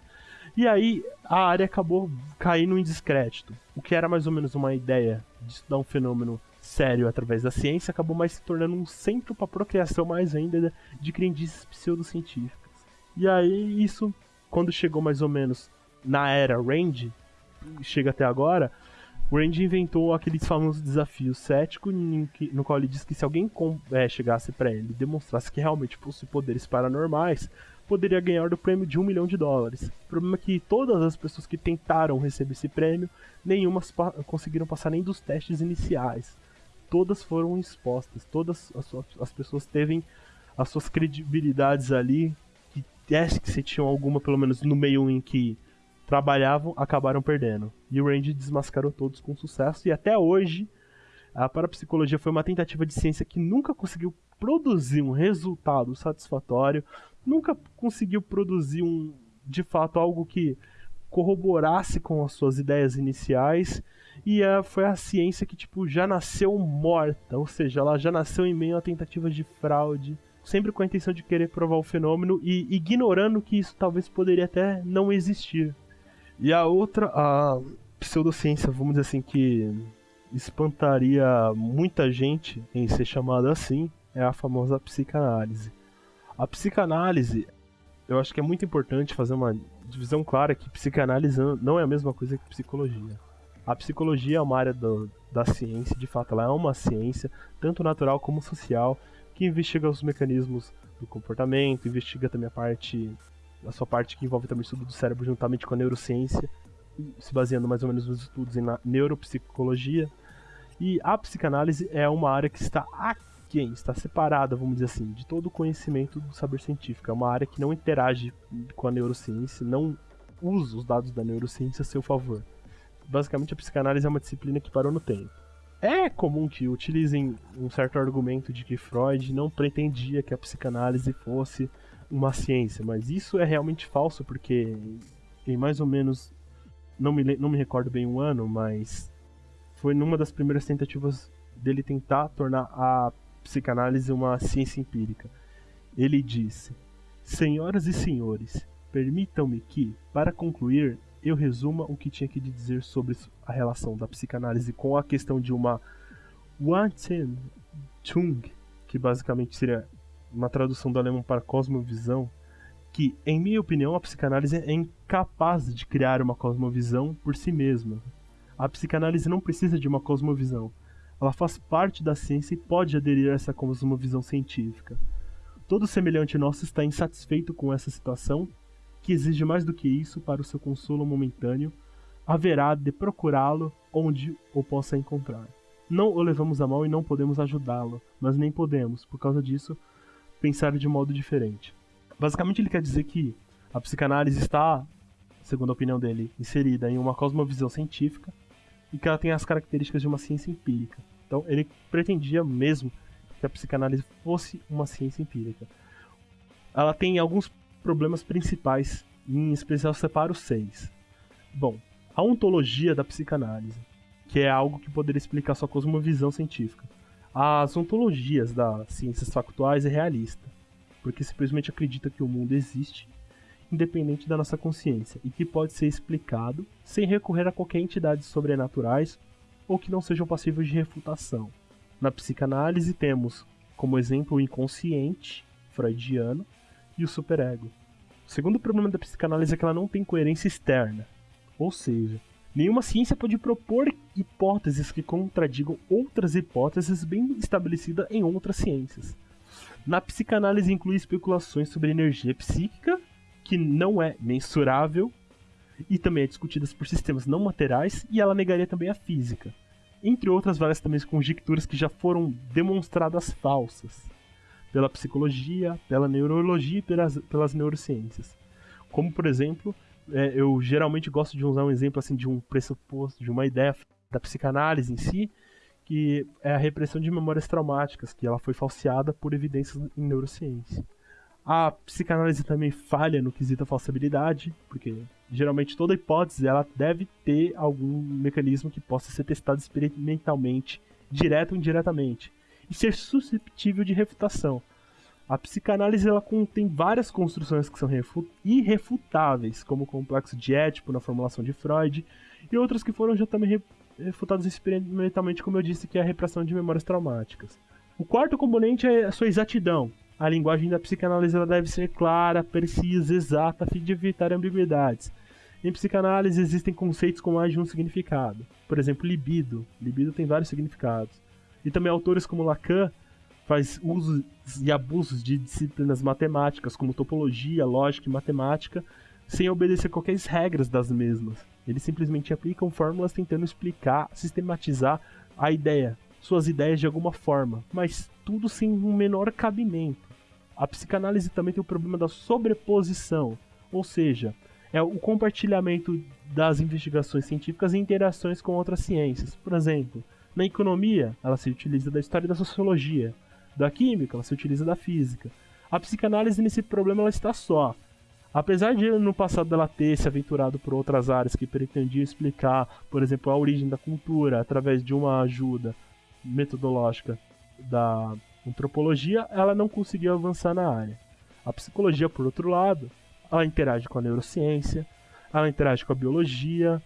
E aí a área acabou caindo em descrédito. O que era mais ou menos uma ideia de estudar um fenômeno sério através da ciência acabou mais se tornando um centro para procriação mais ainda de crendices pseudocientíficas. E aí isso, quando chegou mais ou menos na era Range, chega até agora, o Range inventou aqueles famosos desafios cético no qual ele disse que se alguém é, chegasse para ele e demonstrasse que realmente possui poderes paranormais, poderia ganhar do prêmio de um milhão de dólares. O problema é que todas as pessoas que tentaram receber esse prêmio, nenhuma conseguiram passar nem dos testes iniciais. Todas foram expostas, todas as, as pessoas teve as suas credibilidades ali, que teste que se tinham alguma, pelo menos no meio em que trabalhavam, acabaram perdendo. E o Randy desmascarou todos com sucesso, e até hoje A parapsicologia foi uma tentativa de ciência que nunca conseguiu produzir um resultado satisfatório, nunca conseguiu produzir um, de fato algo que corroborasse com as suas ideias iniciais e a, foi a ciência que tipo já nasceu morta, ou seja, ela já nasceu em meio a tentativas de fraude, sempre com a intenção de querer provar o fenômeno e ignorando que isso talvez poderia até não existir. E a outra, a pseudociência, vamos dizer assim, que espantaria muita gente em ser chamada assim, é a famosa psicanálise. A psicanálise, eu acho que é muito importante fazer uma divisão clara que psicanálise não é a mesma coisa que psicologia. A psicologia é uma área do, da ciência, de fato, ela é uma ciência, tanto natural como social, que investiga os mecanismos do comportamento, investiga também a parte, a sua parte que envolve também o estudo do cérebro juntamente com a neurociência, se baseando mais ou menos nos estudos em neuropsicologia. E a psicanálise é uma área que está está separada, vamos dizer assim, de todo o conhecimento do saber científico. É uma área que não interage com a neurociência, não usa os dados da neurociência a seu favor. Basicamente, a psicanálise é uma disciplina que parou no tempo. É comum que utilizem um certo argumento de que Freud não pretendia que a psicanálise fosse uma ciência, mas isso é realmente falso porque em mais ou menos não me, não me recordo bem o ano, mas foi numa das primeiras tentativas dele tentar tornar a psicanálise uma ciência empírica. Ele disse: Senhoras e senhores, permitam-me que, para concluir, eu resuma o que tinha que dizer sobre a relação da psicanálise com a questão de uma Wanzentung, que basicamente seria uma tradução do alemão para cosmovisão, que, em minha opinião, a psicanálise é incapaz de criar uma cosmovisão por si mesma. A psicanálise não precisa de uma cosmovisão. Ela faz parte da ciência e pode aderir a essa cosmovisão científica. Todo semelhante nosso está insatisfeito com essa situação, que exige mais do que isso para o seu consolo momentâneo, haverá de procurá-lo onde o possa encontrar. Não o levamos a mal e não podemos ajudá-lo, mas nem podemos, por causa disso, pensar de modo diferente. Basicamente, ele quer dizer que a psicanálise está, segundo a opinião dele, inserida em uma cosmovisão científica e que ela tem as características de uma ciência empírica. Então, ele pretendia mesmo que a psicanálise fosse uma ciência empírica. Ela tem alguns problemas principais, em especial separo seis. Bom, a ontologia da psicanálise, que é algo que poderia explicar sua cosmovisão científica. As ontologias das ciências factuais é realista porque simplesmente acredita que o mundo existe, independente da nossa consciência, e que pode ser explicado sem recorrer a qualquer entidades sobrenaturais ou que não sejam passíveis de refutação. Na psicanálise temos como exemplo o inconsciente freudiano e o superego. O segundo problema da psicanálise é que ela não tem coerência externa, ou seja, nenhuma ciência pode propor hipóteses que contradigam outras hipóteses bem estabelecidas em outras ciências. Na psicanálise inclui especulações sobre energia psíquica, que não é mensurável, e também é discutida por sistemas não materiais, e ela negaria também a física. Entre outras várias também conjecturas que já foram demonstradas falsas pela psicologia, pela neurologia e pelas, pelas neurociências. Como, por exemplo, é, eu geralmente gosto de usar um exemplo assim de um pressuposto, de uma ideia da psicanálise em si, que é a repressão de memórias traumáticas, que ela foi falseada por evidências em neurociência. A psicanálise também falha no quesito falsibilidade, porque geralmente toda hipótese ela deve ter algum mecanismo que possa ser testado experimentalmente, direto ou indiretamente, e ser susceptível de refutação. A psicanálise ela contém várias construções que são irrefutáveis, como o complexo de Édipo na formulação de Freud, e outras que foram já também refutados experimentalmente, como eu disse, que é a repressão de memórias traumáticas. O quarto componente é a sua exatidão. A linguagem da psicanálise deve ser clara, precisa, exata, a fim de evitar ambiguidades. Em psicanálise existem conceitos com mais de um significado. Por exemplo, libido. Libido tem vários significados. E também autores como Lacan faz usos e abusos de disciplinas matemáticas como topologia, lógica e matemática, sem obedecer qualquer regras das mesmas. Eles simplesmente aplicam fórmulas tentando explicar, sistematizar a ideia, suas ideias de alguma forma, mas tudo sem um menor cabimento. A psicanálise também tem o problema da sobreposição, ou seja, é o compartilhamento das investigações científicas e interações com outras ciências. Por exemplo, Na economia, ela se utiliza da história da sociologia. Da química, ela se utiliza da física. A psicanálise nesse problema ela está só. Apesar de no passado ela ter se aventurado por outras áreas que pretendiam explicar, por exemplo, a origem da cultura através de uma ajuda metodológica da antropologia, ela não conseguiu avançar na área. A psicologia, por outro lado, ela interage com a neurociência, ela interage com a biologia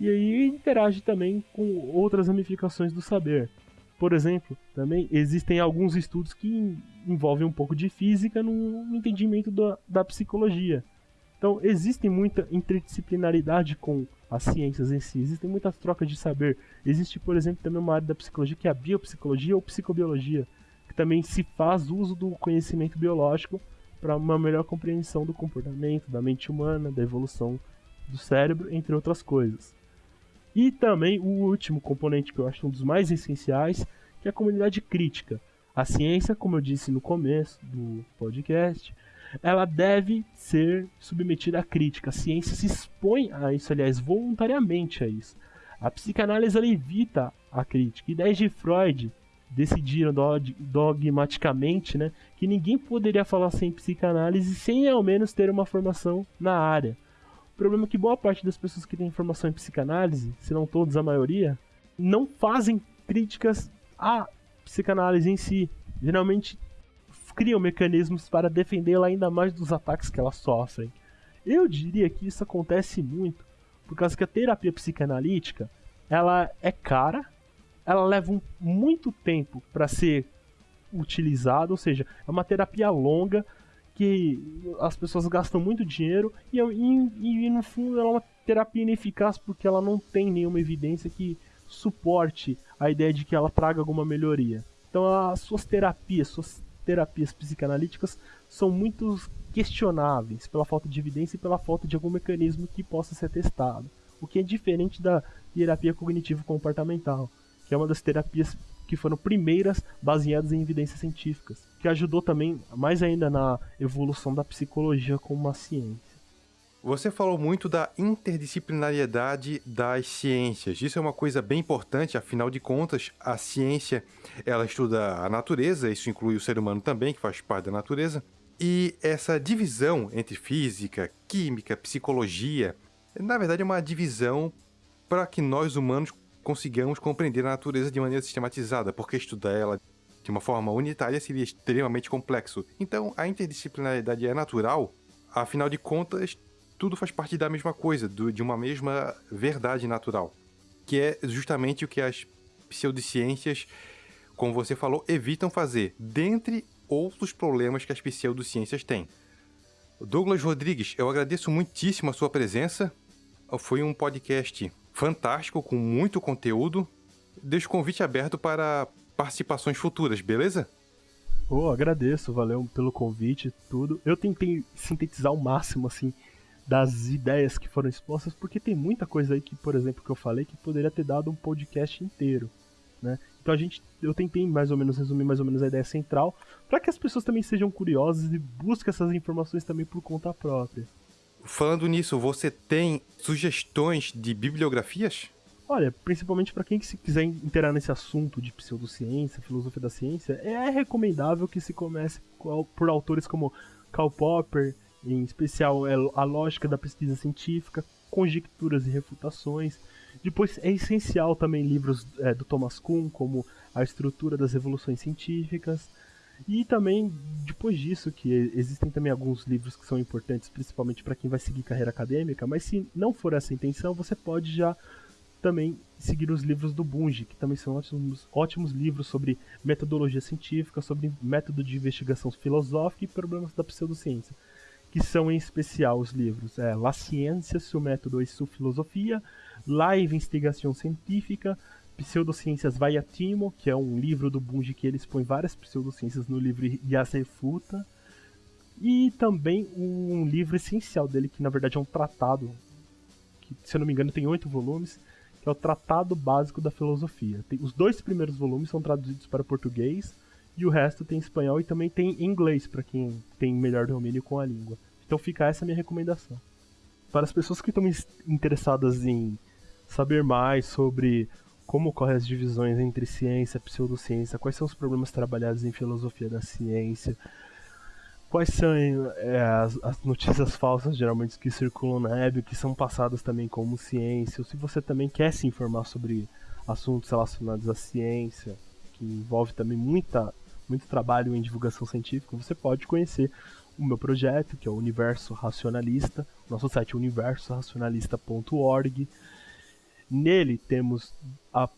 e aí interage também com outras ramificações do saber. Por exemplo, também existem alguns estudos que envolvem um pouco de física no entendimento da, da psicologia. Então, existe muita interdisciplinaridade com as ciências em si, existem muitas trocas de saber. Existe, por exemplo, também uma área da psicologia que é a biopsicologia ou psicobiologia, que também se faz uso do conhecimento biológico para uma melhor compreensão do comportamento, da mente humana, da evolução do cérebro, entre outras coisas. E também o último componente que eu acho um dos mais essenciais, que é a comunidade crítica. A ciência, como eu disse no começo do podcast, ela deve ser submetida à crítica. A ciência se expõe a isso, aliás, voluntariamente a isso. A psicanálise evita a crítica. Ideias de Freud decidiram dogmaticamente né, que ninguém poderia falar sem psicanálise sem ao menos ter uma formação na área problema é que boa parte das pessoas que têm formação em psicanálise, se não todos, a maioria, não fazem críticas à psicanálise em si. Geralmente criam mecanismos para defendê-la ainda mais dos ataques que elas sofrem. Eu diria que isso acontece muito por causa que a terapia psicanalítica ela é cara, ela leva um, muito tempo para ser utilizada, ou seja, é uma terapia longa que as pessoas gastam muito dinheiro e, e, e, no fundo ela é uma terapia ineficaz porque ela não tem nenhuma evidência que suporte a ideia de que ela traga alguma melhoria. Então as suas terapias, suas terapias psicanalíticas são muito questionáveis pela falta de evidência e pela falta de algum mecanismo que possa ser testado. O que é diferente da terapia cognitivo comportamental, que é uma das terapias que foram primeiras baseadas em evidências científicas, que ajudou também mais ainda na evolução da psicologia como uma ciência. Você falou muito da interdisciplinariedade das ciências. Isso é uma coisa bem importante, afinal de contas, a ciência, ela estuda a natureza, isso inclui o ser humano também, que faz parte da natureza. E essa divisão entre física, química, psicologia, na verdade é uma divisão para que nós humanos consigamos compreender a natureza de maneira sistematizada, porque estudar ela de uma forma unitária seria extremamente complexo. Então, a interdisciplinaridade é natural, afinal de contas, tudo faz parte da mesma coisa, do, de uma mesma verdade natural, que é justamente o que as pseudociências, como você falou, evitam fazer, dentre outros problemas que as pseudociências têm. Douglas Rodrigues, eu agradeço muitíssimo a sua presença. Foi um podcast fantástico, com muito conteúdo. Deixo o convite aberto para participações futuras, beleza? Oh, agradeço, valeu pelo convite, tudo. Eu tentei sintetizar o máximo, assim, das ideias que foram expostas, porque tem muita coisa aí que, por exemplo, que eu falei que poderia ter dado um podcast inteiro, né? Então a gente, eu tentei mais ou menos resumir mais ou menos a ideia central, para que as pessoas também sejam curiosas e busquem essas informações também por conta própria. Falando nisso, você tem sugestões de bibliografias? Olha, principalmente para quem se quiser interar nesse assunto de pseudociência, filosofia da ciência, é recomendável que se comece por autores como Karl Popper, em especial é A Lógica da Pesquisa Científica, Conjecturas e Refutações. Depois é essencial também livros é, do Thomas Kuhn, como A Estrutura das Revoluções Científicas, e também, depois disso, que existem também alguns livros que são importantes, principalmente para quem vai seguir carreira acadêmica, mas se não for essa a intenção, você pode já também seguir os livros do Bunge, que também são ótimos, ótimos livros sobre metodologia científica, sobre método de investigação filosófica e problemas da pseudociência, que são em especial os livros é, La Ciência, seu método e sua filosofia, La Investigação Científica, Pseudociências Vaiatimo, que é um livro do Bunge que ele expõe várias pseudociências no livro E as Refuta. E também um livro essencial dele, que na verdade é um tratado, que se eu não me engano tem oito volumes, que é o Tratado Básico da Filosofia. Tem, os dois primeiros volumes são traduzidos para português e o resto tem espanhol e também tem inglês para quem tem melhor domínio com a língua. Então fica essa minha recomendação. Para as pessoas que estão interessadas em saber mais sobre como ocorrem as divisões entre ciência e pseudociência, quais são os problemas trabalhados em filosofia da ciência, quais são é, as, as, notícias falsas geralmente que circulam na web, que são passadas também como ciência, ou se você também quer se informar sobre assuntos relacionados à ciência, que envolve também muita, muito trabalho em divulgação científica, você pode conhecer o meu projeto, que é o Universo Racionalista, nosso site é universoracionalista.org. Nele temos a,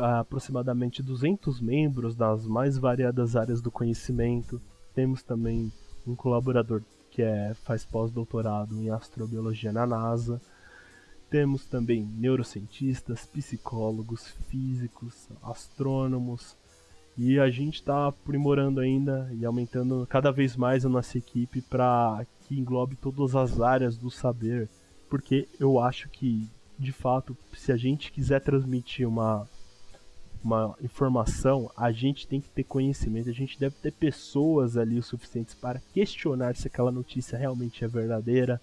a, aproximadamente 200 membros das mais variadas áreas do conhecimento. Temos também um colaborador que é, faz pós-doutorado em astrobiologia na NASA. Temos também neurocientistas, psicólogos, físicos, astrônomos. E a gente está aprimorando ainda e aumentando cada vez mais a nossa equipe para que englobe todas as áreas do saber. Porque eu acho que de fato, se a gente quiser transmitir uma, uma informação, a gente tem que ter conhecimento, a gente deve ter pessoas ali o suficientes para questionar se aquela notícia realmente é verdadeira,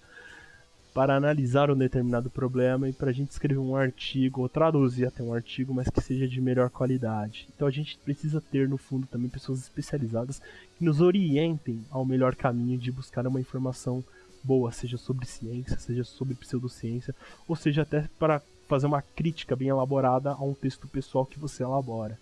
para analisar um determinado problema e para a gente escrever um artigo ou traduzir até um artigo, mas que seja de melhor qualidade. Então a gente precisa ter no fundo também pessoas especializadas que nos orientem ao melhor caminho de buscar uma informação boa, seja sobre ciência, seja sobre pseudociência, ou seja até para fazer uma crítica bem elaborada a um texto pessoal que você elabora.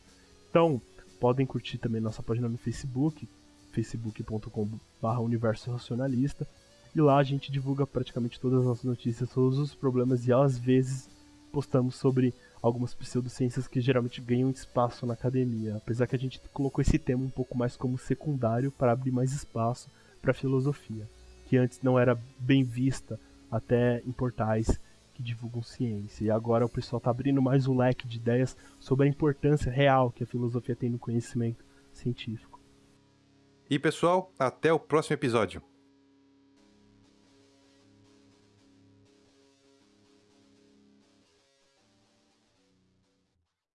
Então, podem curtir também nossa página no Facebook, facebook.com.br universo racionalista, e lá a gente divulga praticamente todas as nossas notícias, todos os problemas e às vezes postamos sobre algumas pseudociências que geralmente ganham espaço na academia, apesar que a gente colocou esse tema um pouco mais como secundário para abrir mais espaço para a filosofia que antes não era bem vista até em portais que divulgam ciência. E agora o pessoal está abrindo mais um leque de ideias sobre a importância real que a filosofia tem no conhecimento científico. E pessoal, até o próximo episódio.